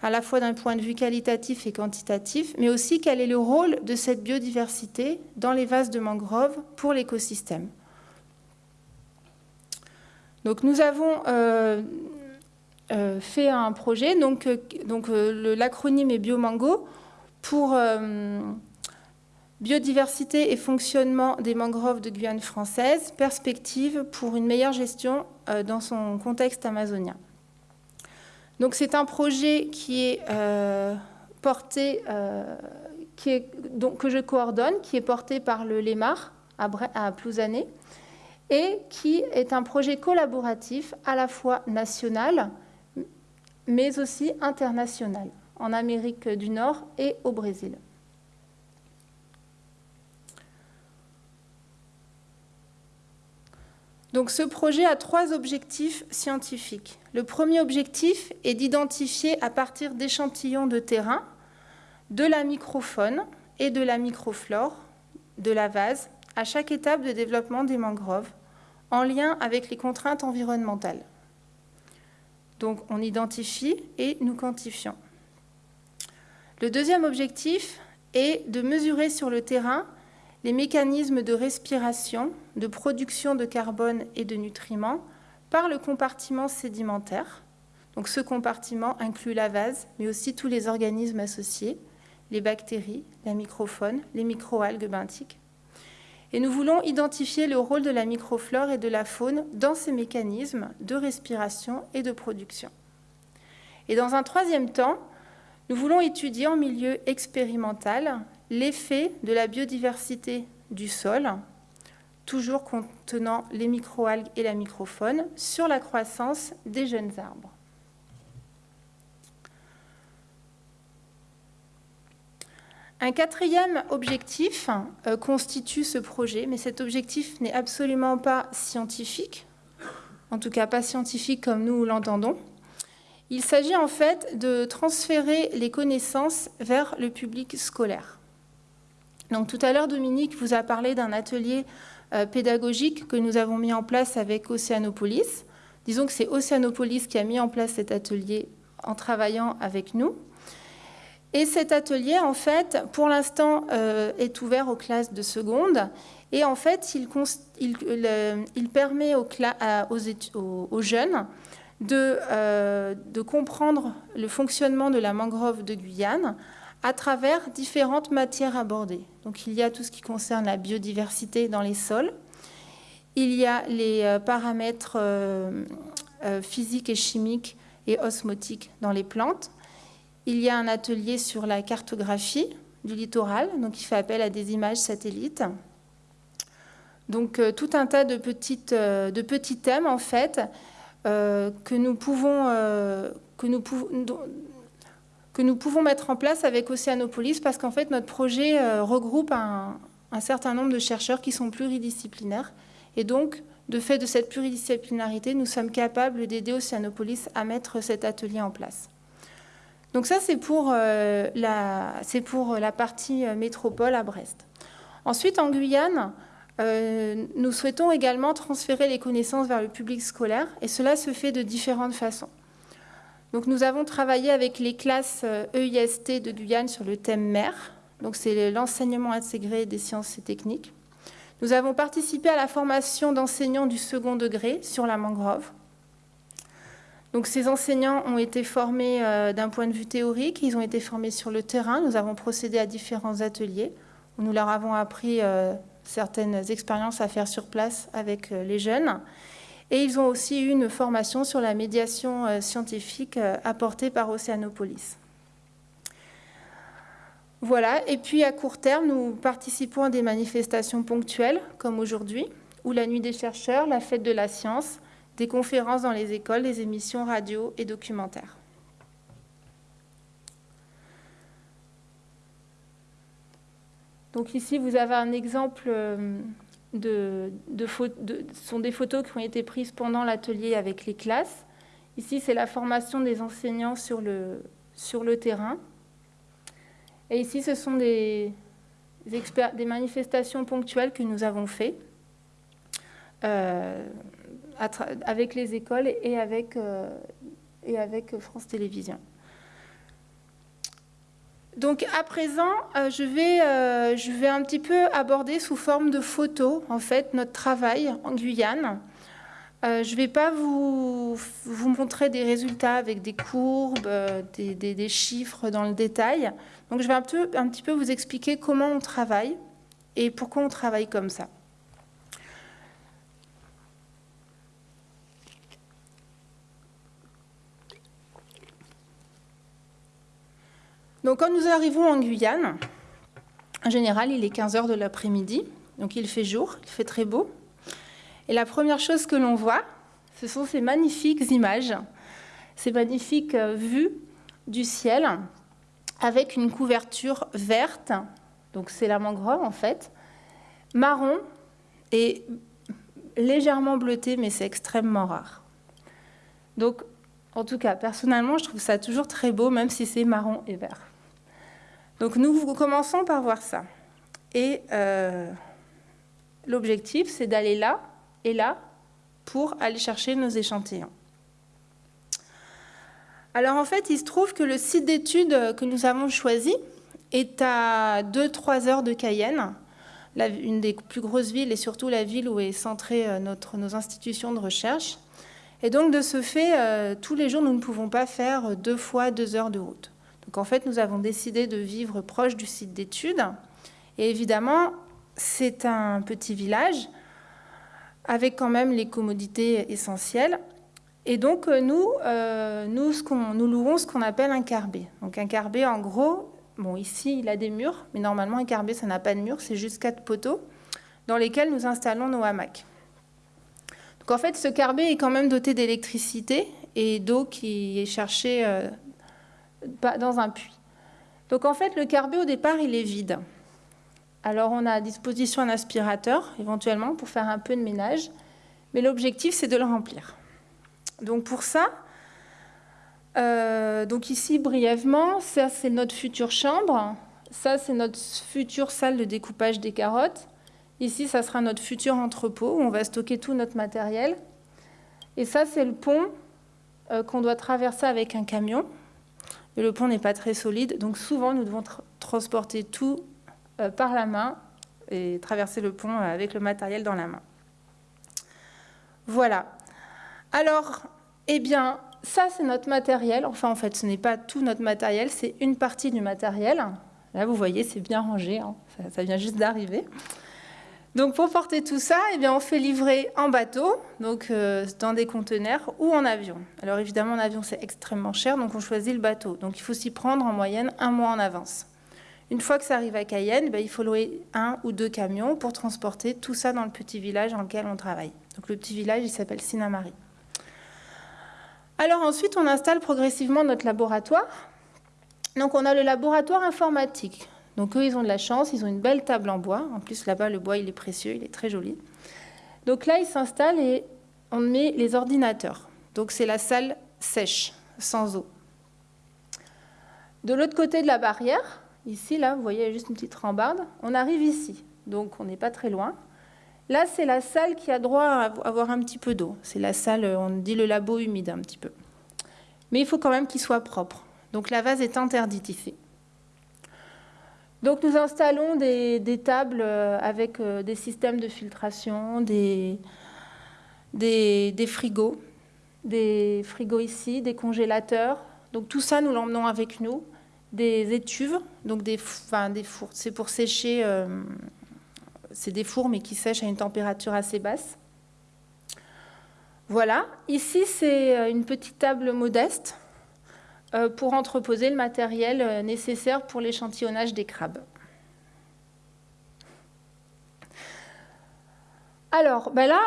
à la fois d'un point de vue qualitatif et quantitatif, mais aussi quel est le rôle de cette biodiversité dans les vases de mangroves pour l'écosystème? Donc nous avons euh, fait un projet, donc, euh, donc l'acronyme est Biomango, pour biodiversité et fonctionnement des mangroves de Guyane française, perspective pour une meilleure gestion dans son contexte amazonien. Donc c'est un projet qui est porté, que je coordonne, qui est porté par le LEMAR à, à Plouzané, et qui est un projet collaboratif à la fois national, mais aussi international, en Amérique du Nord et au Brésil. Donc ce projet a trois objectifs scientifiques. Le premier objectif est d'identifier à partir d'échantillons de terrain de la microfaune et de la microflore de la vase à chaque étape de développement des mangroves en lien avec les contraintes environnementales. Donc on identifie et nous quantifions. Le deuxième objectif est de mesurer sur le terrain les mécanismes de respiration, de production de carbone et de nutriments par le compartiment sédimentaire. Donc ce compartiment inclut la vase, mais aussi tous les organismes associés, les bactéries, la microfaune, les microalgues benthiques. Et nous voulons identifier le rôle de la microflore et de la faune dans ces mécanismes de respiration et de production. Et dans un troisième temps, nous voulons étudier en milieu expérimental l'effet de la biodiversité du sol, toujours contenant les microalgues et la microfaune, sur la croissance des jeunes arbres. Un quatrième objectif euh, constitue ce projet, mais cet objectif n'est absolument pas scientifique, en tout cas pas scientifique comme nous l'entendons. Il s'agit en fait de transférer les connaissances vers le public scolaire. Donc tout à l'heure, Dominique vous a parlé d'un atelier euh, pédagogique que nous avons mis en place avec Océanopolis. Disons que c'est Océanopolis qui a mis en place cet atelier en travaillant avec nous. Et cet atelier, en fait, pour l'instant, euh, est ouvert aux classes de seconde. Et en fait, il, permet aux, jeunes euh, de, comprendre le fonctionnement de la mangrove de Guyane à travers différentes matières abordées. Donc, il y a tout ce qui concerne la biodiversité dans les sols. Il y a les euh, paramètres physiques et chimiques et osmotiques dans les plantes il y a un atelier sur la cartographie du littoral, donc il fait appel à des images satellites. Donc euh, tout un tas de, petites, euh, petits thèmes en fait euh, que, nous pouvons, que, nous que, nous pouvons, mettre en place avec Océanopolis parce qu'en fait notre projet regroupe un, un, certain nombre de chercheurs qui sont pluridisciplinaires et donc de fait de cette pluridisciplinarité, nous sommes capables d'aider Océanopolis à mettre cet atelier en place. Donc ça, c'est pour, euh, la, partie euh, métropole à Brest. Ensuite, en Guyane, euh, nous souhaitons également transférer les connaissances vers le public scolaire, et cela se fait de différentes façons. Donc nous avons travaillé avec les classes EIST e de Guyane sur le thème mer, donc c'est l'enseignement intégré des sciences et techniques. Nous avons participé à la formation d'enseignants du second degré sur la mangrove. Donc ces enseignants ont été formés euh, d'un point de vue théorique, ils ont été formés sur le terrain. Nous avons procédé à différents ateliers nous leur avons appris euh, certaines expériences à faire sur place avec euh, les jeunes. Et ils ont aussi eu une formation sur la médiation scientifique apportée par Océanopolis. Voilà, et puis à court terme, nous participons à des manifestations ponctuelles, comme aujourd'hui, ou la Nuit des chercheurs, la Fête de la science, des conférences dans les écoles, des émissions radio et documentaires. Donc ici, vous avez un exemple euh, de, sont des photos qui ont été prises pendant l'atelier avec les classes. Ici, c'est la formation des enseignants sur le, sur le terrain. Et ici, ce sont des, des manifestations ponctuelles que nous avons faites. Euh, avec les écoles et avec, euh, et avec France Télévisions. Donc à présent, euh, je, vais, euh, je vais un petit peu aborder sous forme de photos en fait notre travail en Guyane. je ne vais pas vous, vous, montrer des résultats avec des courbes, des, des, des, chiffres dans le détail. Donc je vais un, peu, un petit peu vous expliquer comment on travaille et pourquoi on travaille comme ça. Donc quand nous arrivons en Guyane, en général, il est 15 heures de l'après-midi, donc il fait jour, il fait très beau. Et la première chose que l'on voit, ce sont ces magnifiques images, ces magnifiques euh, vues du ciel avec une couverture verte, donc c'est la mangrove en fait, marron et légèrement bleuté, mais c'est extrêmement rare. Donc, en tout cas, personnellement, je trouve ça toujours très beau, même si c'est marron et vert. Donc nous commençons par voir ça. Et euh, l'objectif, c'est d'aller là et là pour aller chercher nos échantillons. Alors en fait, il se trouve que le site d'études que nous avons choisi est à 2-3 heures de Cayenne, une des plus grosses villes et surtout la ville où est centrée euh, nos institutions de recherche. Et donc de ce fait, euh, tous les jours, nous ne pouvons pas faire deux fois deux heures de route. Donc en fait, nous avons décidé de vivre proche du site d'études. Et évidemment, c'est un petit village avec quand même les commodités essentielles. Et donc euh, nous, euh, nous, louons ce qu'on appelle un carbet. Donc un carbet, en gros, bon ici il a des murs, mais normalement un carbet ça n'a pas de murs, c'est juste quatre poteaux dans lesquels nous installons nos hamacs. Donc en fait, ce carbet est quand même doté d'électricité et d'eau qui est cherchée euh, dans un puits. Donc en fait, le carbet au départ, il est vide. Alors on a à disposition un aspirateur, éventuellement, pour faire un peu de ménage, mais l'objectif, c'est de le remplir. Donc pour ça, euh, donc ici, brièvement, ça c'est notre future chambre, ça c'est notre future salle de découpage des carottes. Ici, ça sera notre futur entrepôt où on va stocker tout notre matériel. Et ça, c'est le pont euh, qu'on doit traverser avec un camion le pont n'est pas très solide. Donc souvent, nous devons transporter tout euh, par la main et traverser le pont euh, avec le matériel dans la main. Voilà. Alors, eh bien, ça, c'est notre matériel. Enfin, en fait, ce n'est pas tout notre matériel, c'est une partie du matériel. Là, vous voyez, c'est bien rangé. Hein. ça, vient juste d'arriver. Donc pour porter tout ça, eh bien, on fait livrer en bateau, donc euh, dans des conteneurs ou en avion. Alors évidemment en avion c'est extrêmement cher, donc on choisit le bateau. Donc il faut s'y prendre en moyenne un mois en avance. Une fois que ça arrive à Cayenne, ben, il faut louer un ou deux camions pour transporter tout ça dans le petit village dans lequel on travaille. Donc le petit village il s'appelle Sinamari. Alors ensuite on installe progressivement notre laboratoire. Donc on a le laboratoire informatique. Donc eux, ils ont de la chance, ils ont une belle table en bois. En plus, là-bas, le bois, il est précieux, il est très joli. Donc là, ils s'installent et on met les ordinateurs. Donc c'est la salle sèche, sans eau. De l'autre côté de la barrière, ici, là, vous voyez, juste une petite rambarde, on arrive ici. Donc on n'est pas très loin. Là, c'est la salle qui a droit à avoir un petit peu d'eau. C'est la salle, on dit le labo humide un petit peu. Mais il faut quand même qu'il soit propre. Donc la vase est interdite ici. Donc nous installons des, tables euh, avec euh, des systèmes de filtration, des, frigos, des frigos ici, des congélateurs. Donc tout ça, nous l'emmenons avec nous. Des étuves, donc des, fours. C'est pour sécher, euh, c'est des fours mais qui sèchent à une température assez basse. Voilà, ici c'est une petite table modeste pour entreposer le matériel nécessaire pour l'échantillonnage des crabes. Alors, ben là,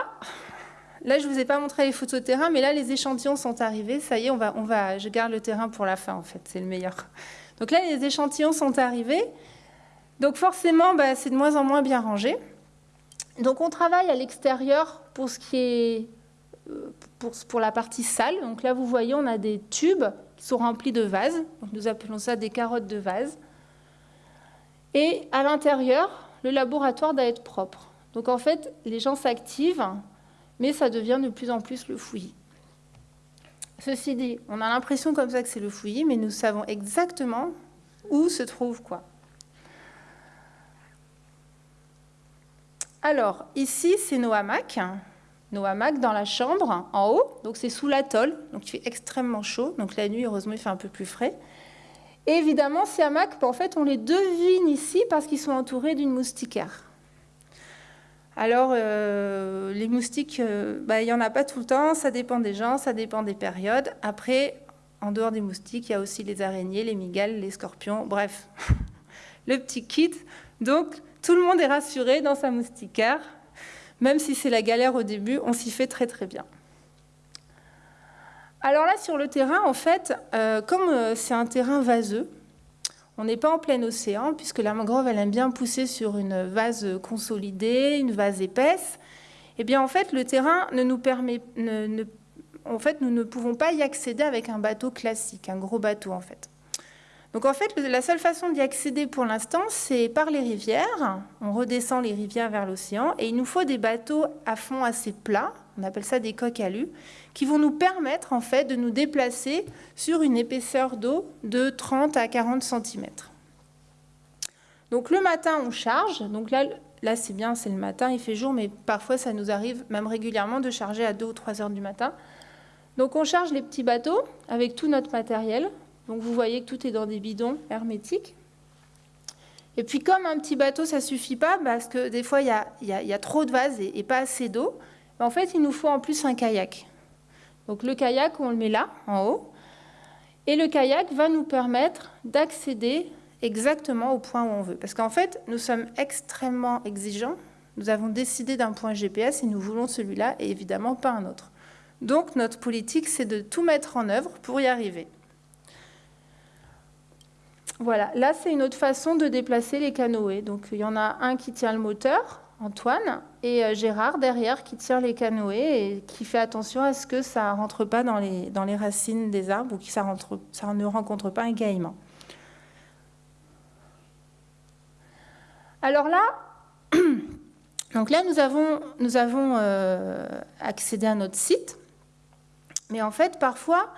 là, je ne vous ai pas montré les photos de terrain, mais là, les échantillons sont arrivés. Ça y est, on va, on va, je garde le terrain pour la fin, en fait, c'est le meilleur. Donc là, les échantillons sont arrivés. Donc forcément, ben, c'est de moins en moins bien rangé. Donc on travaille à l'extérieur pour ce qui est euh, pour, la partie salle. Donc là, vous voyez, on a des tubes qui sont remplis de vases. Donc nous appelons ça des carottes de vase. Et à l'intérieur, le laboratoire doit être propre. Donc en fait, les gens s'activent, mais ça devient de plus en plus le fouillis. Ceci dit, on a l'impression comme ça que c'est le fouillis, mais nous savons exactement où se trouve quoi. Alors, ici, c'est nos hamacs. Nos hamacs dans la chambre, en haut. Donc, c'est sous la tôle. Donc, il fait extrêmement chaud. Donc, la nuit, heureusement, il fait un peu plus frais. Et évidemment, ces hamacs, en fait, on les devine ici parce qu'ils sont entourés d'une moustiquaire. Alors, euh, les moustiques, euh, bah, il n'y en a pas tout le temps, ça dépend des gens, ça dépend des périodes. Après, en dehors des moustiques, il y a aussi les araignées, les migales, les scorpions, bref, le petit kit. Donc, tout le monde est rassuré dans sa moustiquaire. Même si c'est la galère au début, on s'y fait très très bien. Alors là, sur le terrain, en fait, euh, comme c'est un terrain vaseux, on n'est pas en plein océan, puisque la mangrove, elle aime bien pousser sur une vase consolidée, une vase épaisse. Eh bien, en fait, le terrain ne nous permet... en fait, nous ne pouvons pas y accéder avec un bateau classique, un gros bateau, en fait. Donc, en fait, la seule façon d'y accéder pour l'instant, c'est par les rivières. On redescend les rivières vers l'océan, et il nous faut des bateaux à fond assez plat, on appelle ça des coques alu, qui vont nous permettre en fait de nous déplacer sur une épaisseur d'eau de 30 à 40 cm. Donc le matin, on charge. Donc là, là c'est bien, c'est le matin, il fait jour, mais parfois ça nous arrive même régulièrement de charger à 2 ou 3 heures du matin. Donc on charge les petits bateaux avec tout notre matériel. Donc vous voyez que tout est dans des bidons hermétiques. Et puis comme un petit bateau, ça suffit pas, parce que des fois, il y a, trop de vases et, et pas assez d'eau, en fait, il nous faut en plus un kayak. Donc le kayak, on le met là, en haut. Et le kayak va nous permettre d'accéder exactement au point où on veut. Parce qu'en fait, nous sommes extrêmement exigeants. Nous avons décidé d'un point GPS et nous voulons celui-là et évidemment pas un autre. Donc notre politique, c'est de tout mettre en œuvre pour y arriver. Voilà, là c'est une autre façon de déplacer les canoës. Donc il y en a un qui tient le moteur, Antoine, et euh, Gérard derrière qui tire les canoës et qui fait attention à ce que ça ne rentre pas dans les, racines des arbres ou que ça, rentre, ne rencontre pas un gaillement. Alors là, donc là nous avons, nous avons euh, accédé à notre site, mais en fait parfois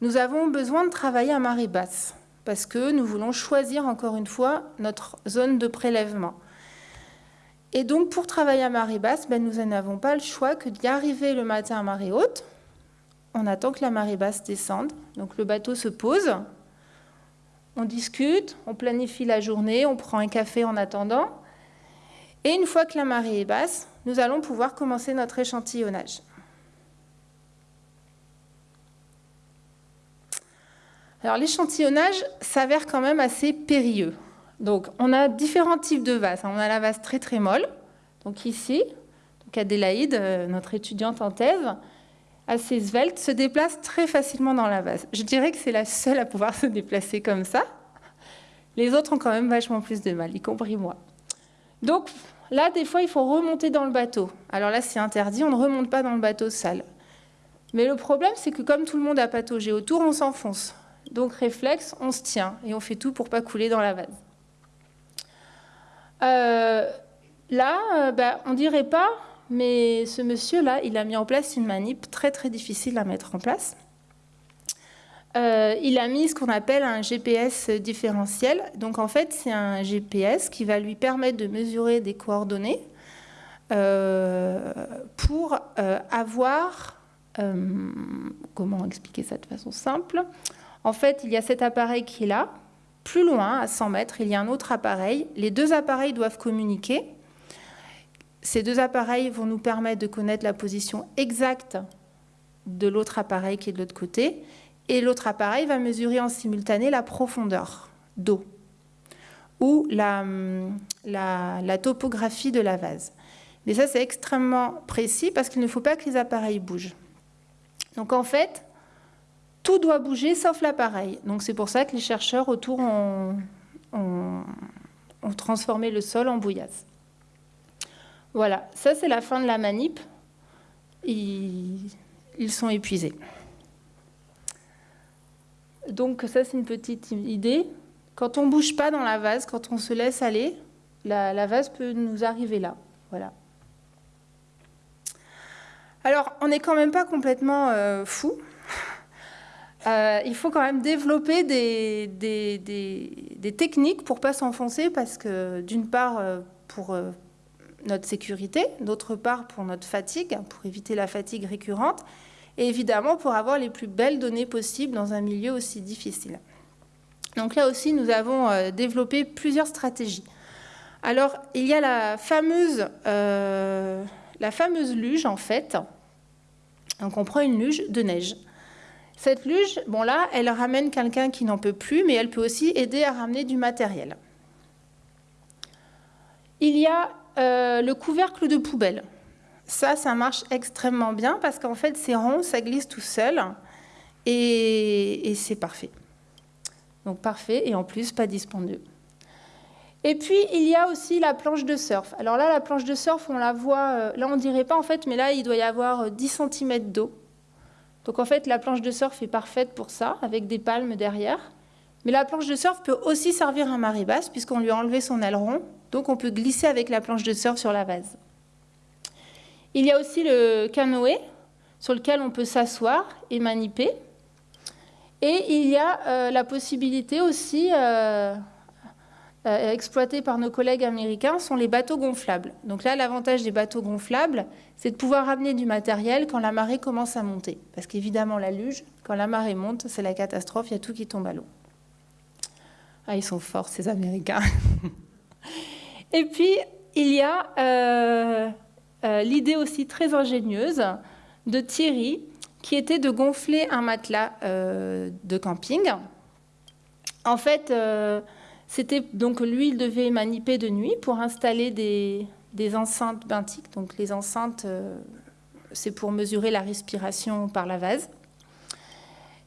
nous avons besoin de travailler à marée basse parce que nous voulons choisir encore une fois notre zone de prélèvement. Et donc, pour travailler à marée basse, ben, nous n'avons pas le choix que d'y arriver le matin à marée haute. On attend que la marée basse descende. Donc, le bateau se pose. On discute, on planifie la journée, on prend un café en attendant. Et une fois que la marée est basse, nous allons pouvoir commencer notre échantillonnage. Alors l'échantillonnage s'avère quand même assez périlleux. Donc, on a différents types de vases. On a la vase très très molle. Donc ici, donc Adélaïde, euh, notre étudiante en thèse, assez svelte, se déplace très facilement dans la vase. Je dirais que c'est la seule à pouvoir se déplacer comme ça. Les autres ont quand même vachement plus de mal, y compris moi. Donc là, des fois, il faut remonter dans le bateau. Alors là, c'est interdit, on ne remonte pas dans le bateau sale. Mais le problème, c'est que comme tout le monde a pataugé autour, on s'enfonce. Donc réflexe, on se tient et on fait tout pour pas couler dans la vase. Euh, là, euh, bah, on dirait pas, mais ce monsieur-là, il a mis en place une manip très très difficile à mettre en place. Euh, il a mis ce qu'on appelle un GPS différentiel. Donc en fait, c'est un GPS qui va lui permettre de mesurer des coordonnées pour avoir comment expliquer ça de façon simple? En fait, il y a cet appareil qui est là. Plus loin, à 100 mètres, il y a un autre appareil. Les deux appareils doivent communiquer. Ces deux appareils vont nous permettre de connaître la position exacte de l'autre appareil qui est de l'autre côté. Et l'autre appareil va mesurer en simultané la profondeur d'eau ou la, la, topographie de la vase. Mais ça, c'est extrêmement précis parce qu'il ne faut pas que les appareils bougent. Donc en fait, tout doit bouger sauf l'appareil. Donc c'est pour ça que les chercheurs autour ont, transformé le sol en bouillasse. Voilà, ça c'est la fin de la manip. Ils, ils sont épuisés. Donc ça c'est une petite idée. Quand on ne bouge pas dans la vase, quand on se laisse aller, la, vase peut nous arriver là. Voilà. Alors, on n'est quand même pas complètement euh, fou. Euh, il faut quand même développer des, techniques pour pas s'enfoncer parce que d'une part euh, pour notre sécurité, d'autre part pour notre fatigue, pour éviter la fatigue récurrente, et évidemment pour avoir les plus belles données possibles dans un milieu aussi difficile. Donc là aussi, nous avons euh, développé plusieurs stratégies. Alors, il y a la fameuse, euh, la fameuse luge, en fait. Donc, on prend une luge de neige. Cette luge, bon là, elle ramène quelqu'un qui n'en peut plus, mais elle peut aussi aider à ramener du matériel. Il y a euh, le couvercle de poubelle. Ça, ça marche extrêmement bien parce qu'en fait, c'est rond, ça glisse tout seul et c'est parfait. Donc parfait et en plus pas dispendieux. Et puis il y a aussi la planche de surf. Alors là, la planche de surf, on la voit, euh, là on dirait pas en fait, mais là il doit y avoir 10 euh, cm d'eau. Donc en fait, la planche de surf est parfaite pour ça, avec des palmes derrière. Mais la planche de surf peut aussi servir à marée basse, puisqu'on lui a enlevé son aileron. Donc on peut glisser avec la planche de surf sur la vase. Il y a aussi le canoë, sur lequel on peut s'asseoir et maniper. Et il y a euh, la possibilité aussi, euh, euh, exploitée par nos collègues américains, sont les bateaux gonflables. Donc là, l'avantage des bateaux gonflables, c'est de pouvoir ramener du matériel quand la marée commence à monter. Parce qu'évidemment, la luge, quand la marée monte, c'est la catastrophe, il y a tout qui tombe à l'eau. Ah, ils sont forts, ces Américains. Et puis, il y a l'idée aussi très ingénieuse de Thierry, qui était de gonfler un matelas euh, de camping. En fait, euh, c'était donc lui, il devait maniper de nuit pour installer des, enceintes benthiques. Donc les enceintes, euh, c'est pour mesurer la respiration par la vase.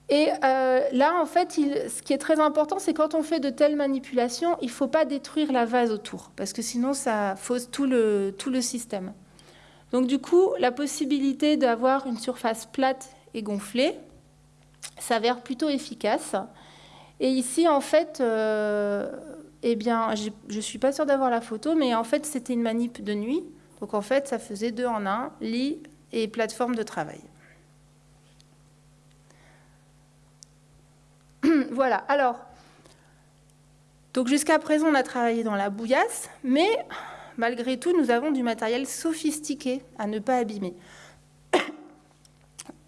Et là, en fait, ce qui est très important, c'est quand on fait de telles manipulations, il ne faut pas détruire la vase autour, parce que sinon, ça fausse tout le, tout le système. Donc du coup, la possibilité d'avoir une surface plate et gonflée s'avère plutôt efficace. Et ici, en fait, euh, eh bien, je ne suis pas sûre d'avoir la photo, mais en fait, c'était une manip de nuit. Donc en fait, ça faisait deux en un, lit et plateforme de travail. voilà, alors, donc jusqu'à présent, on a travaillé dans la bouillasse, mais malgré tout, nous avons du matériel sophistiqué à ne pas abîmer.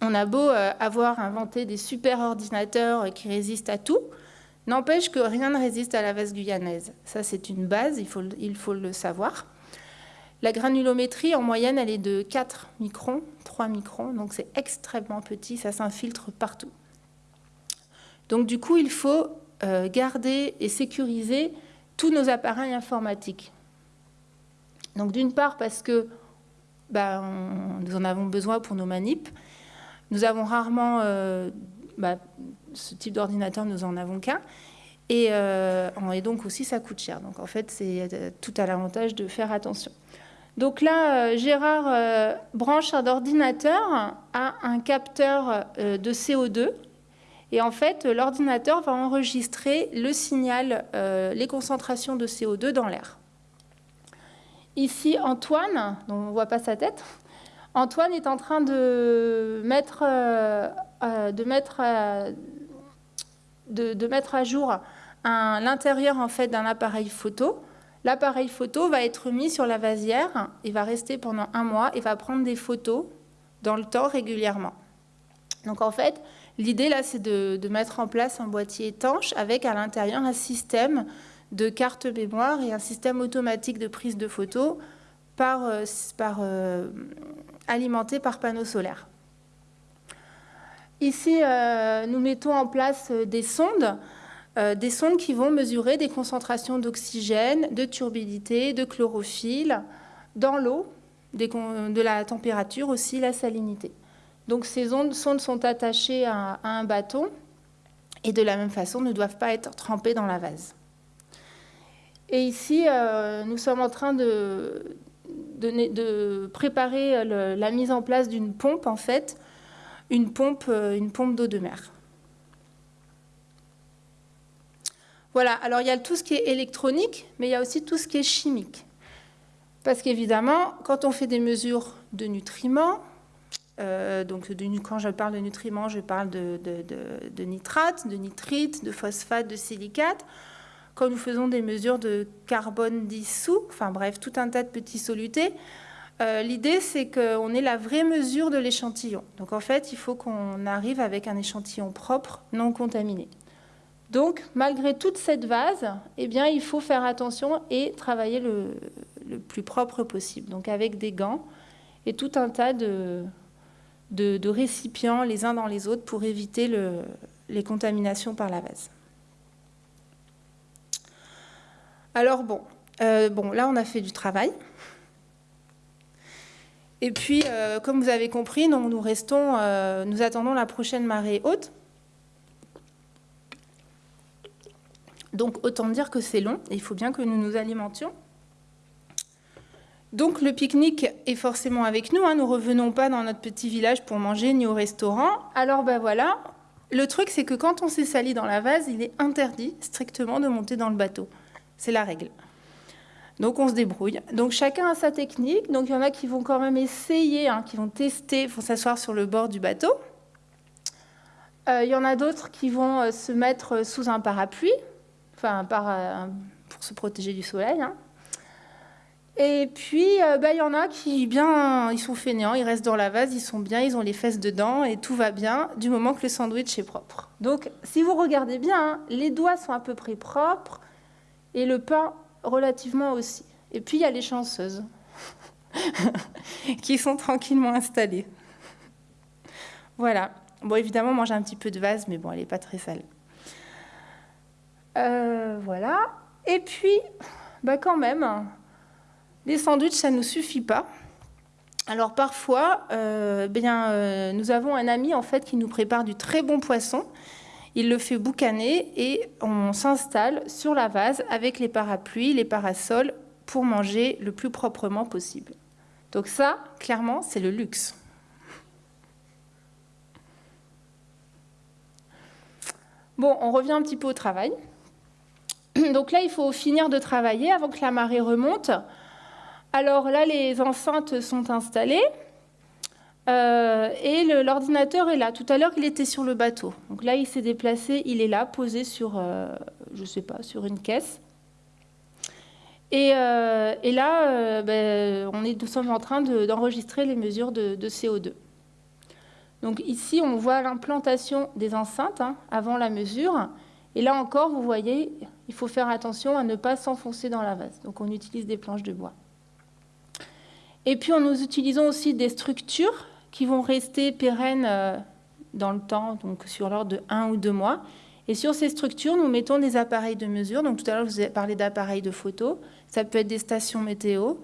On a beau euh, avoir inventé des super ordinateurs qui résistent à tout, n'empêche que rien ne résiste à la vase guyanaise. Ça, c'est une base, il faut, le savoir. La granulométrie, en moyenne, elle est de 4 microns, 3 microns, donc c'est extrêmement petit, ça s'infiltre partout. Donc du coup, il faut euh, garder et sécuriser tous nos appareils informatiques. Donc d'une part parce que bah, nous en avons besoin pour nos manips. Nous avons rarement euh, bah, ce type d'ordinateur, nous en avons qu'un. Et, euh, et, donc aussi, ça coûte cher. Donc en fait, c'est euh, tout à l'avantage de faire attention. Donc là, Gérard branche un ordinateur à un capteur de CO2. Et en fait, l'ordinateur va enregistrer le signal, les concentrations de CO2 dans l'air. Ici, Antoine, dont on ne voit pas sa tête, Antoine est en train de mettre, euh, euh, de mettre, euh, de, mettre à jour l'intérieur en fait, d'un appareil photo. L'appareil photo va être mis sur la vasière, il va rester pendant un mois et va prendre des photos dans le temps régulièrement. Donc en fait, l'idée là, c'est de, mettre en place un boîtier étanche avec à l'intérieur un système de carte mémoire et un système automatique de prise de photos par, euh, euh, alimenté par panneaux solaires. Ici, euh, nous mettons en place des sondes, des sondes qui vont mesurer des concentrations d'oxygène, de turbidité, de chlorophylle dans l'eau, de la température aussi, la salinité. Donc ces sondes sont attachées à, un bâton et de la même façon ne doivent pas être trempées dans la vase. Et ici, euh, nous sommes en train de, préparer la mise en place d'une pompe, en fait, une pompe, euh, une pompe d'eau de mer. Voilà, alors il y a tout ce qui est électronique, mais il y a aussi tout ce qui est chimique. Parce qu'évidemment, quand on fait des mesures de nutriments, euh, donc quand je parle de nutriments, je parle de, de, nitrates, de nitrites, de phosphates, de silicates. Quand nous faisons des mesures de carbone dissous, enfin bref, tout un tas de petits solutés, euh, l'idée c'est qu'on ait la vraie mesure de l'échantillon. Donc en fait, il faut qu'on arrive avec un échantillon propre, non contaminé. Donc, malgré toute cette vase, eh bien, il faut faire attention et travailler le, plus propre possible. Donc avec des gants et tout un tas de, récipients les uns dans les autres pour éviter le, les contaminations par la vase. Alors bon, euh, bon, là on a fait du travail. Et puis, euh, comme vous avez compris, nous restons, euh, nous attendons la prochaine marée haute. Donc autant dire que c'est long il faut bien que nous nous alimentions. Donc le pique-nique est forcément avec nous. Hein. Nous revenons pas dans notre petit village pour manger ni au restaurant. Alors ben voilà. Le truc c'est que quand on s'est sali dans la vase, il est interdit strictement de monter dans le bateau. C'est la règle. Donc on se débrouille. Donc chacun a sa technique. Donc il y en a qui vont quand même essayer, hein, qui vont tester, vont s'asseoir sur le bord du bateau. Euh, il y en a d'autres qui vont euh, se mettre sous un parapluie, enfin euh, pour se protéger du soleil. Hein. Et puis, euh, bah, il y en a qui, bien, ils sont fainéants, ils restent dans la vase, ils sont bien, ils ont les fesses dedans et tout va bien du moment que le sandwich est propre. Donc, si vous regardez bien, hein, les doigts sont à peu près propres et le pain relativement aussi. Et puis, il y a les chanceuses qui sont tranquillement installées. Voilà. Bon, évidemment, j'ai un petit peu de vase, mais bon, elle n'est pas très sale. Euh, voilà. Et puis, bah quand même, les sandwichs, ça ne nous suffit pas. Alors parfois, euh, bien, euh, nous avons un ami en fait qui nous prépare du très bon poisson. Il le fait boucaner et on s'installe sur la vase avec les parapluies, les parasols pour manger le plus proprement possible. Donc ça, clairement, c'est le luxe. Bon, on revient un petit peu au travail. Donc là, il faut finir de travailler avant que la marée remonte. Alors là, les enceintes sont installées. Euh, et l'ordinateur est là. Tout à l'heure, il était sur le bateau. Donc là, il s'est déplacé, il est là, posé sur, euh, je sais pas, sur une caisse. Et, euh, là, ben, on est, nous sommes en train d'enregistrer les mesures de, CO2. Donc ici, on voit l'implantation des enceintes hein, avant la mesure. Et là encore, vous voyez, il faut faire attention à ne pas s'enfoncer dans la vase. Donc on utilise des planches de bois. Et puis, nous utilisons aussi des structures qui vont rester pérennes euh, dans le temps, donc sur l'ordre de un ou deux mois. Et sur ces structures, nous mettons des appareils de mesure. Donc tout à l'heure, je vous ai parlé d'appareils de photo. Ça peut être des stations météo,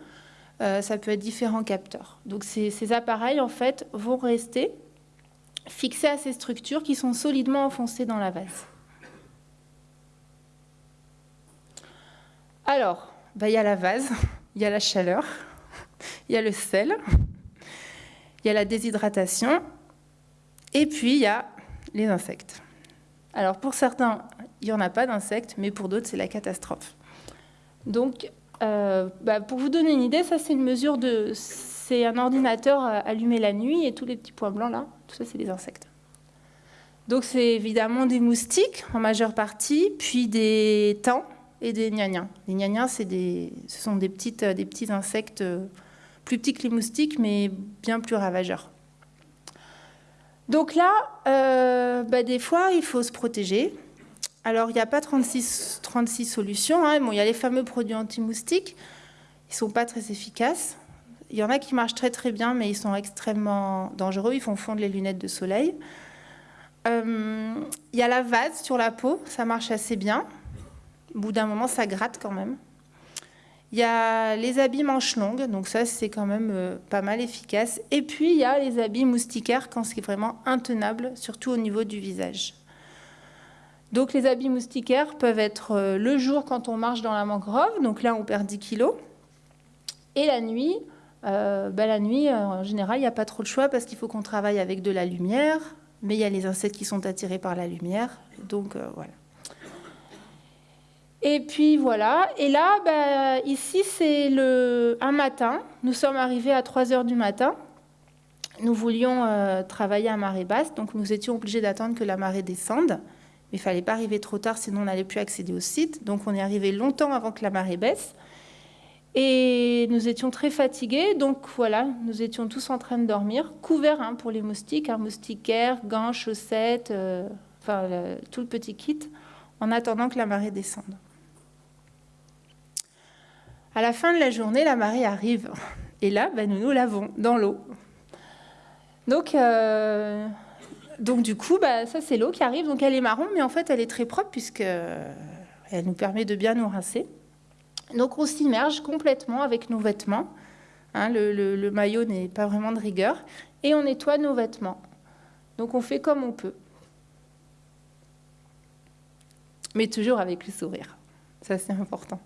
euh, ça peut être différents capteurs. Donc ces, appareils, en fait, vont rester fixés à ces structures qui sont solidement enfoncées dans la vase. Alors, bah, il y a la vase, il y a la chaleur, il y a le sel, il y a la déshydratation, et puis il y a les insectes. Alors pour certains, il n'y en a pas d'insectes, mais pour d'autres, c'est la catastrophe. Donc, euh, bah, pour vous donner une idée, ça c'est une mesure de... C'est un ordinateur allumé la nuit, et tous les petits points blancs là, tout ça c'est des insectes. Donc c'est évidemment des moustiques en majeure partie, puis des tans et des gnagnans. Les gnagnans, des, ce sont des, petites, des petits insectes plus petits que les moustiques, mais bien plus ravageurs. Donc là, euh, bah, des fois, il faut se protéger. Alors, il n'y a pas 36, 36 solutions. Hein. Bon, il y a les fameux produits anti-moustiques. Ils ne sont pas très efficaces. Il y en a qui marchent très très bien, mais ils sont extrêmement dangereux. Ils font fondre les lunettes de soleil. Euh, il y a la vase sur la peau. Ça marche assez bien. Au bout d'un moment, ça gratte quand même. Il y a les habits manches longues, donc ça c'est quand même euh, pas mal efficace. Et puis il y a les habits moustiquaires quand c'est vraiment intenable, surtout au niveau du visage. Donc les habits moustiquaires peuvent être euh, le jour quand on marche dans la mangrove, donc là on perd 10 kilos. Et la nuit, euh, bah, la nuit en général il n'y a pas trop de choix parce qu'il faut qu'on travaille avec de la lumière, mais il y a les insectes qui sont attirés par la lumière, donc voilà. Et puis voilà, et là, bah, ici c'est un matin, nous sommes arrivés à 3 heures du matin. Nous voulions euh, travailler à marée basse, donc nous étions obligés d'attendre que la marée descende. Mais il ne fallait pas arriver trop tard, sinon on n'allait plus accéder au site. Donc on est arrivé longtemps avant que la marée baisse. Et nous étions très fatigués, donc voilà, nous étions tous en train de dormir, couverts hein, pour les moustiques, hein, moustiquaires, gants, chaussettes, euh, enfin tout le petit kit, en attendant que la marée descende. À la fin de la journée, la marée arrive. Et là, ben, nous nous lavons dans l'eau. Donc, euh, du coup, bah, ça, c'est l'eau qui arrive. Donc, elle est marron, mais en fait, elle est très propre puisque elle nous permet de bien nous rincer. Donc, on s'immerge complètement avec nos vêtements. Hein, le, maillot n'est pas vraiment de rigueur. Et on nettoie nos vêtements. Donc, on fait comme on peut. Mais toujours avec le sourire. Ça, c'est important.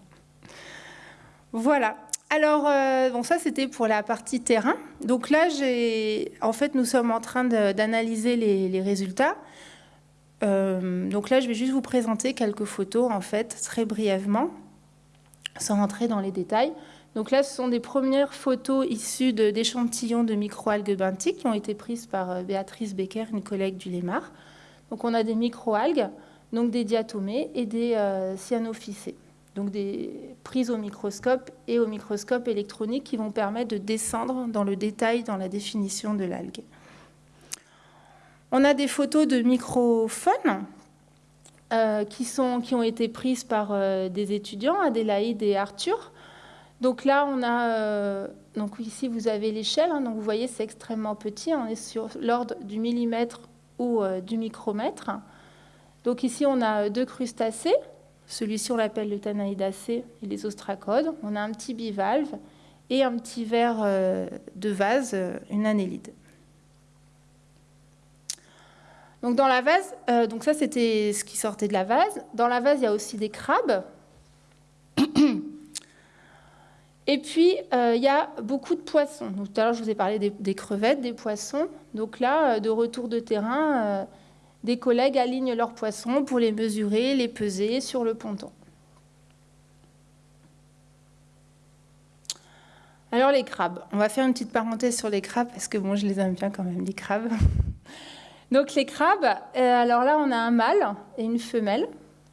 Voilà. Alors, euh, bon, ça c'était pour la partie terrain. Donc là, en fait, nous sommes en train d'analyser les, résultats. Euh, donc là, je vais juste vous présenter quelques photos, en fait, très brièvement, sans rentrer dans les détails. Donc là, ce sont des premières photos issues d'échantillons de, microalgues benthiques qui ont été prises par euh, Béatrice Becker, une collègue du Lémar. Donc on a des microalgues, donc des diatomées et des cyanophycées donc des prises au microscope et au microscope électronique qui vont permettre de descendre dans le détail, dans la définition de l'algue. On a des photos de microphones euh, qui, ont été prises par euh, des étudiants, Adélaïde et Arthur. Donc là, on a, euh, donc ici vous avez l'échelle, hein, donc vous voyez c'est extrêmement petit, on est sur l'ordre du millimètre ou du micromètre. Donc ici on a deux crustacés, celui-ci, on l'appelle le Tanaïdacée et les ostracodes. On a un petit bivalve et un petit verre euh, de vase, euh, une annélide. Donc dans la vase, euh, donc ça c'était ce qui sortait de la vase. Dans la vase, il y a aussi des crabes. Et puis, il y a beaucoup de poissons. tout à l'heure, je vous ai parlé des, crevettes, des poissons. Donc là, de retour de terrain, des collègues alignent leurs poissons pour les mesurer, les peser sur le ponton. Alors les crabes, on va faire une petite parenthèse sur les crabes parce que bon, je les aime bien quand même, les crabes. Donc les crabes, euh, alors là on a un mâle et une femelle.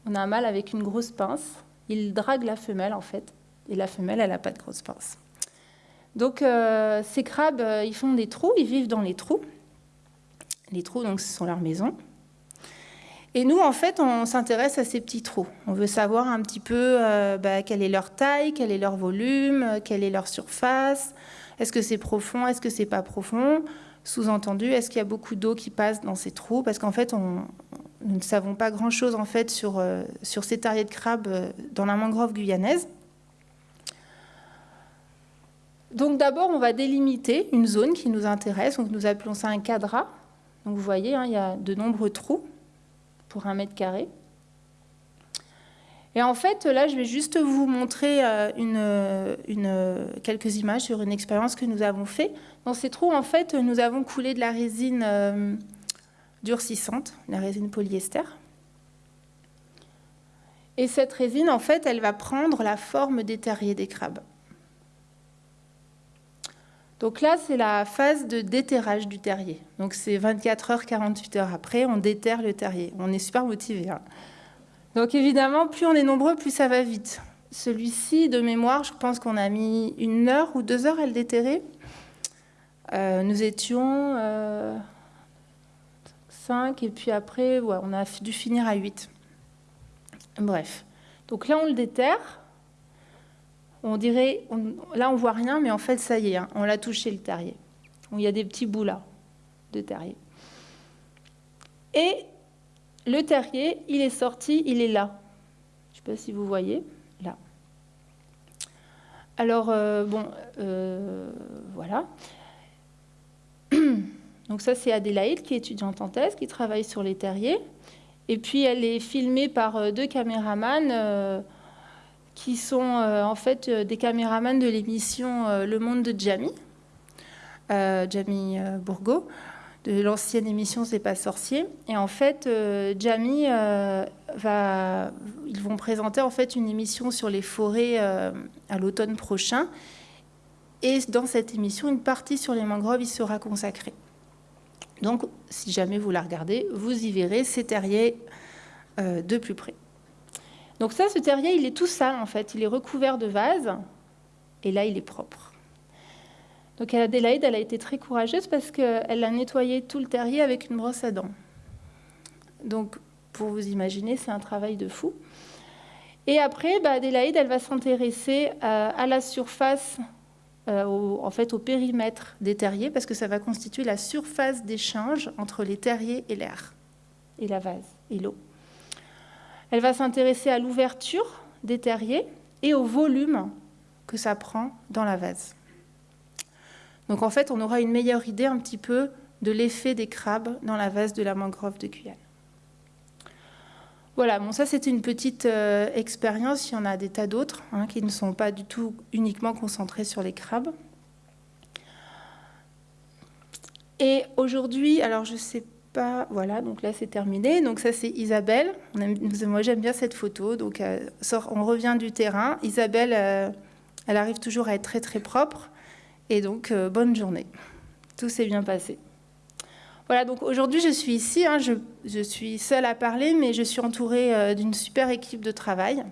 On a un mâle avec une grosse pince. Il drague la femelle en fait. Et la femelle, elle n'a pas de grosse pince. Donc euh, ces crabes, euh, ils font des trous, ils vivent dans les trous. Les trous, donc, ce sont leurs maisons. Et nous, en fait, on s'intéresse à ces petits trous. On veut savoir un petit peu euh, bah, quelle est leur taille, quel est leur volume, euh, quelle est leur surface. Est-ce que c'est profond, est-ce que c'est pas profond? Sous-entendu, est-ce qu'il y a beaucoup d'eau qui passe dans ces trous? Parce qu'en fait, nous ne savons pas grand-chose en fait sur, euh, sur ces terriers de crabes dans la mangrove guyanaise. Donc d'abord, on va délimiter une zone qui nous intéresse. Donc nous appelons ça un cadra. Donc vous voyez, hein, il y a de nombreux trous pour un mètre carré. Et en fait, là, je vais juste vous montrer euh, une, une, quelques images sur une expérience que nous avons fait. Dans ces trous, en fait, nous avons coulé de la résine euh, durcissante, la résine polyester. Et cette résine, en fait, elle va prendre la forme des terriers des crabes. Donc là, c'est la phase de déterrage du terrier. Donc c'est 24 heures, 48 heures après, on déterre le terrier. On est super motivé. Hein. Donc évidemment, plus on est nombreux, plus ça va vite. Celui-ci, de mémoire, je pense qu'on a mis une heure ou deux heures à le déterrer. Euh, nous étions 5, et puis après, on a dû finir à 8. Bref. Donc là, on le déterre. On dirait, là, on voit rien, mais en fait, ça y est, hein, on l'a touché le terrier. Il y a des petits bouts là de terrier. Et le terrier, il est sorti, il est là. Je ne sais pas si vous voyez, là. Alors, euh, bon, euh, voilà. Donc ça, c'est Adélaïde, qui est étudiante en thèse, qui travaille sur les terriers. Et puis, elle est filmée par euh, deux caméramans qui sont en fait des caméramans de l'émission Le Monde de Jamie, Jamie Bourgo de l'ancienne émission C'est pas sorcier. Et en fait, euh, Jamie euh, va, ils vont présenter en fait une émission sur les forêts euh, à l'automne prochain. Et dans cette émission, une partie sur les mangroves y sera consacrée. Donc, si jamais vous la regardez, vous y verrez ces terriers de plus près. Donc ça, ce terrier, il est tout sale en fait. Il est recouvert de vases. Et là, il est propre. Donc Adélaïde, elle a été très courageuse parce qu'elle a nettoyé tout le terrier avec une brosse à dents. Donc, pour vous imaginer, c'est un travail de fou. Et après, bah, Adélaïde, elle va s'intéresser euh, à, la surface, euh, en fait au périmètre des terriers, parce que ça va constituer la surface d'échange entre les terriers et l'air, et la vase, et l'eau. Elle va s'intéresser à l'ouverture des terriers et au volume que ça prend dans la vase. Donc en fait, on aura une meilleure idée un petit peu de l'effet des crabes dans la vase de la mangrove de Guyane. Voilà, bon ça c'était une petite euh, expérience, il y en a des tas d'autres hein, qui ne sont pas du tout uniquement concentrés sur les crabes. Et aujourd'hui, alors je sais voilà, donc là c'est terminé. Donc ça c'est Isabelle. moi j'aime bien cette photo. Donc euh, on revient du terrain. Isabelle, euh, elle arrive toujours à être très très propre. Et donc, euh, bonne journée. Tout s'est bien passé. Voilà, donc aujourd'hui, je suis ici. Hein, je, suis seule à parler, mais je suis entourée d'une super équipe de travail.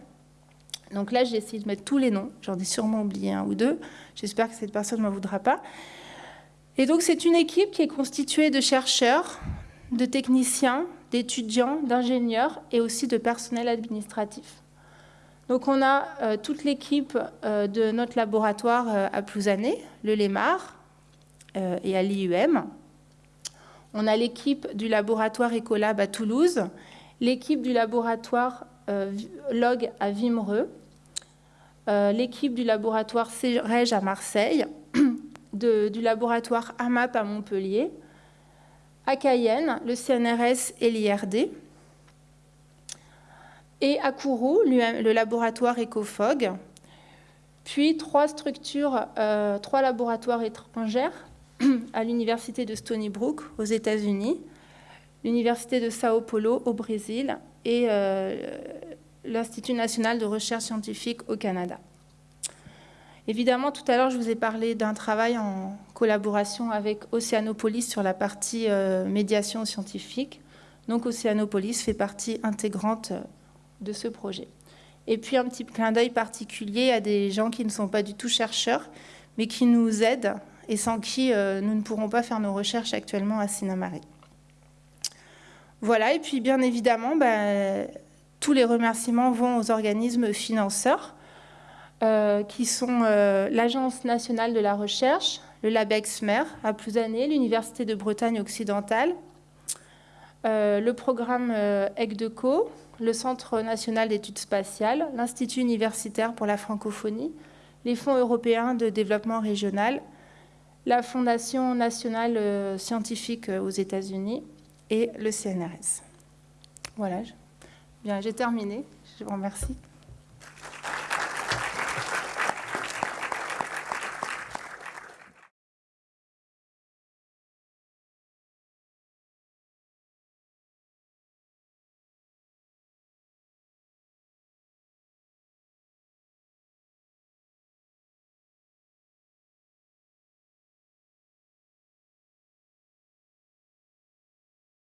Donc là, j'ai essayé de mettre tous les noms. J'en ai sûrement oublié un ou deux. J'espère que cette personne ne m'en voudra pas. Et donc, c'est une équipe qui est constituée de chercheurs, de techniciens, d'étudiants, d'ingénieurs et aussi de personnel administratif. Donc on a euh, toute l'équipe euh, de notre laboratoire euh, à Plouzané, le LEMAR et à l'IUM. On a l'équipe du laboratoire Ecolab à Toulouse, l'équipe du laboratoire LOG à Vimereux, l'équipe du laboratoire CEREG à Marseille, du laboratoire AMAP à Montpellier, à Cayenne, le CNRS et l'IRD, et à Kourou, le laboratoire EcoFog, puis trois structures, euh, trois laboratoires étrangers à l'université de Stony Brook aux États-Unis, l'université de Sao Paulo au Brésil et euh, l'Institut national de recherche scientifique au Canada. Évidemment, tout à l'heure, je vous ai parlé d'un travail en collaboration avec Oceanopolis sur la partie euh, médiation scientifique. Donc, Oceanopolis fait partie intégrante de ce projet. Et puis un petit clin d'œil particulier à des gens qui ne sont pas du tout chercheurs, mais qui nous aident et sans qui euh, nous ne pourrons pas faire nos recherches actuellement à Sinamari. Voilà, et puis bien évidemment, bah, tous les remerciements vont aux organismes financeurs, euh, qui sont euh, l'Agence nationale de la recherche, le LabEx-MER à Plouzané, l'Université de Bretagne occidentale, le programme ECDECO, le Centre national d'études spatiales, l'Institut universitaire pour la francophonie, les fonds européens de développement régional, la Fondation nationale euh, scientifique euh, aux États-Unis et le CNRS. Voilà, j'ai terminé. Je vous remercie.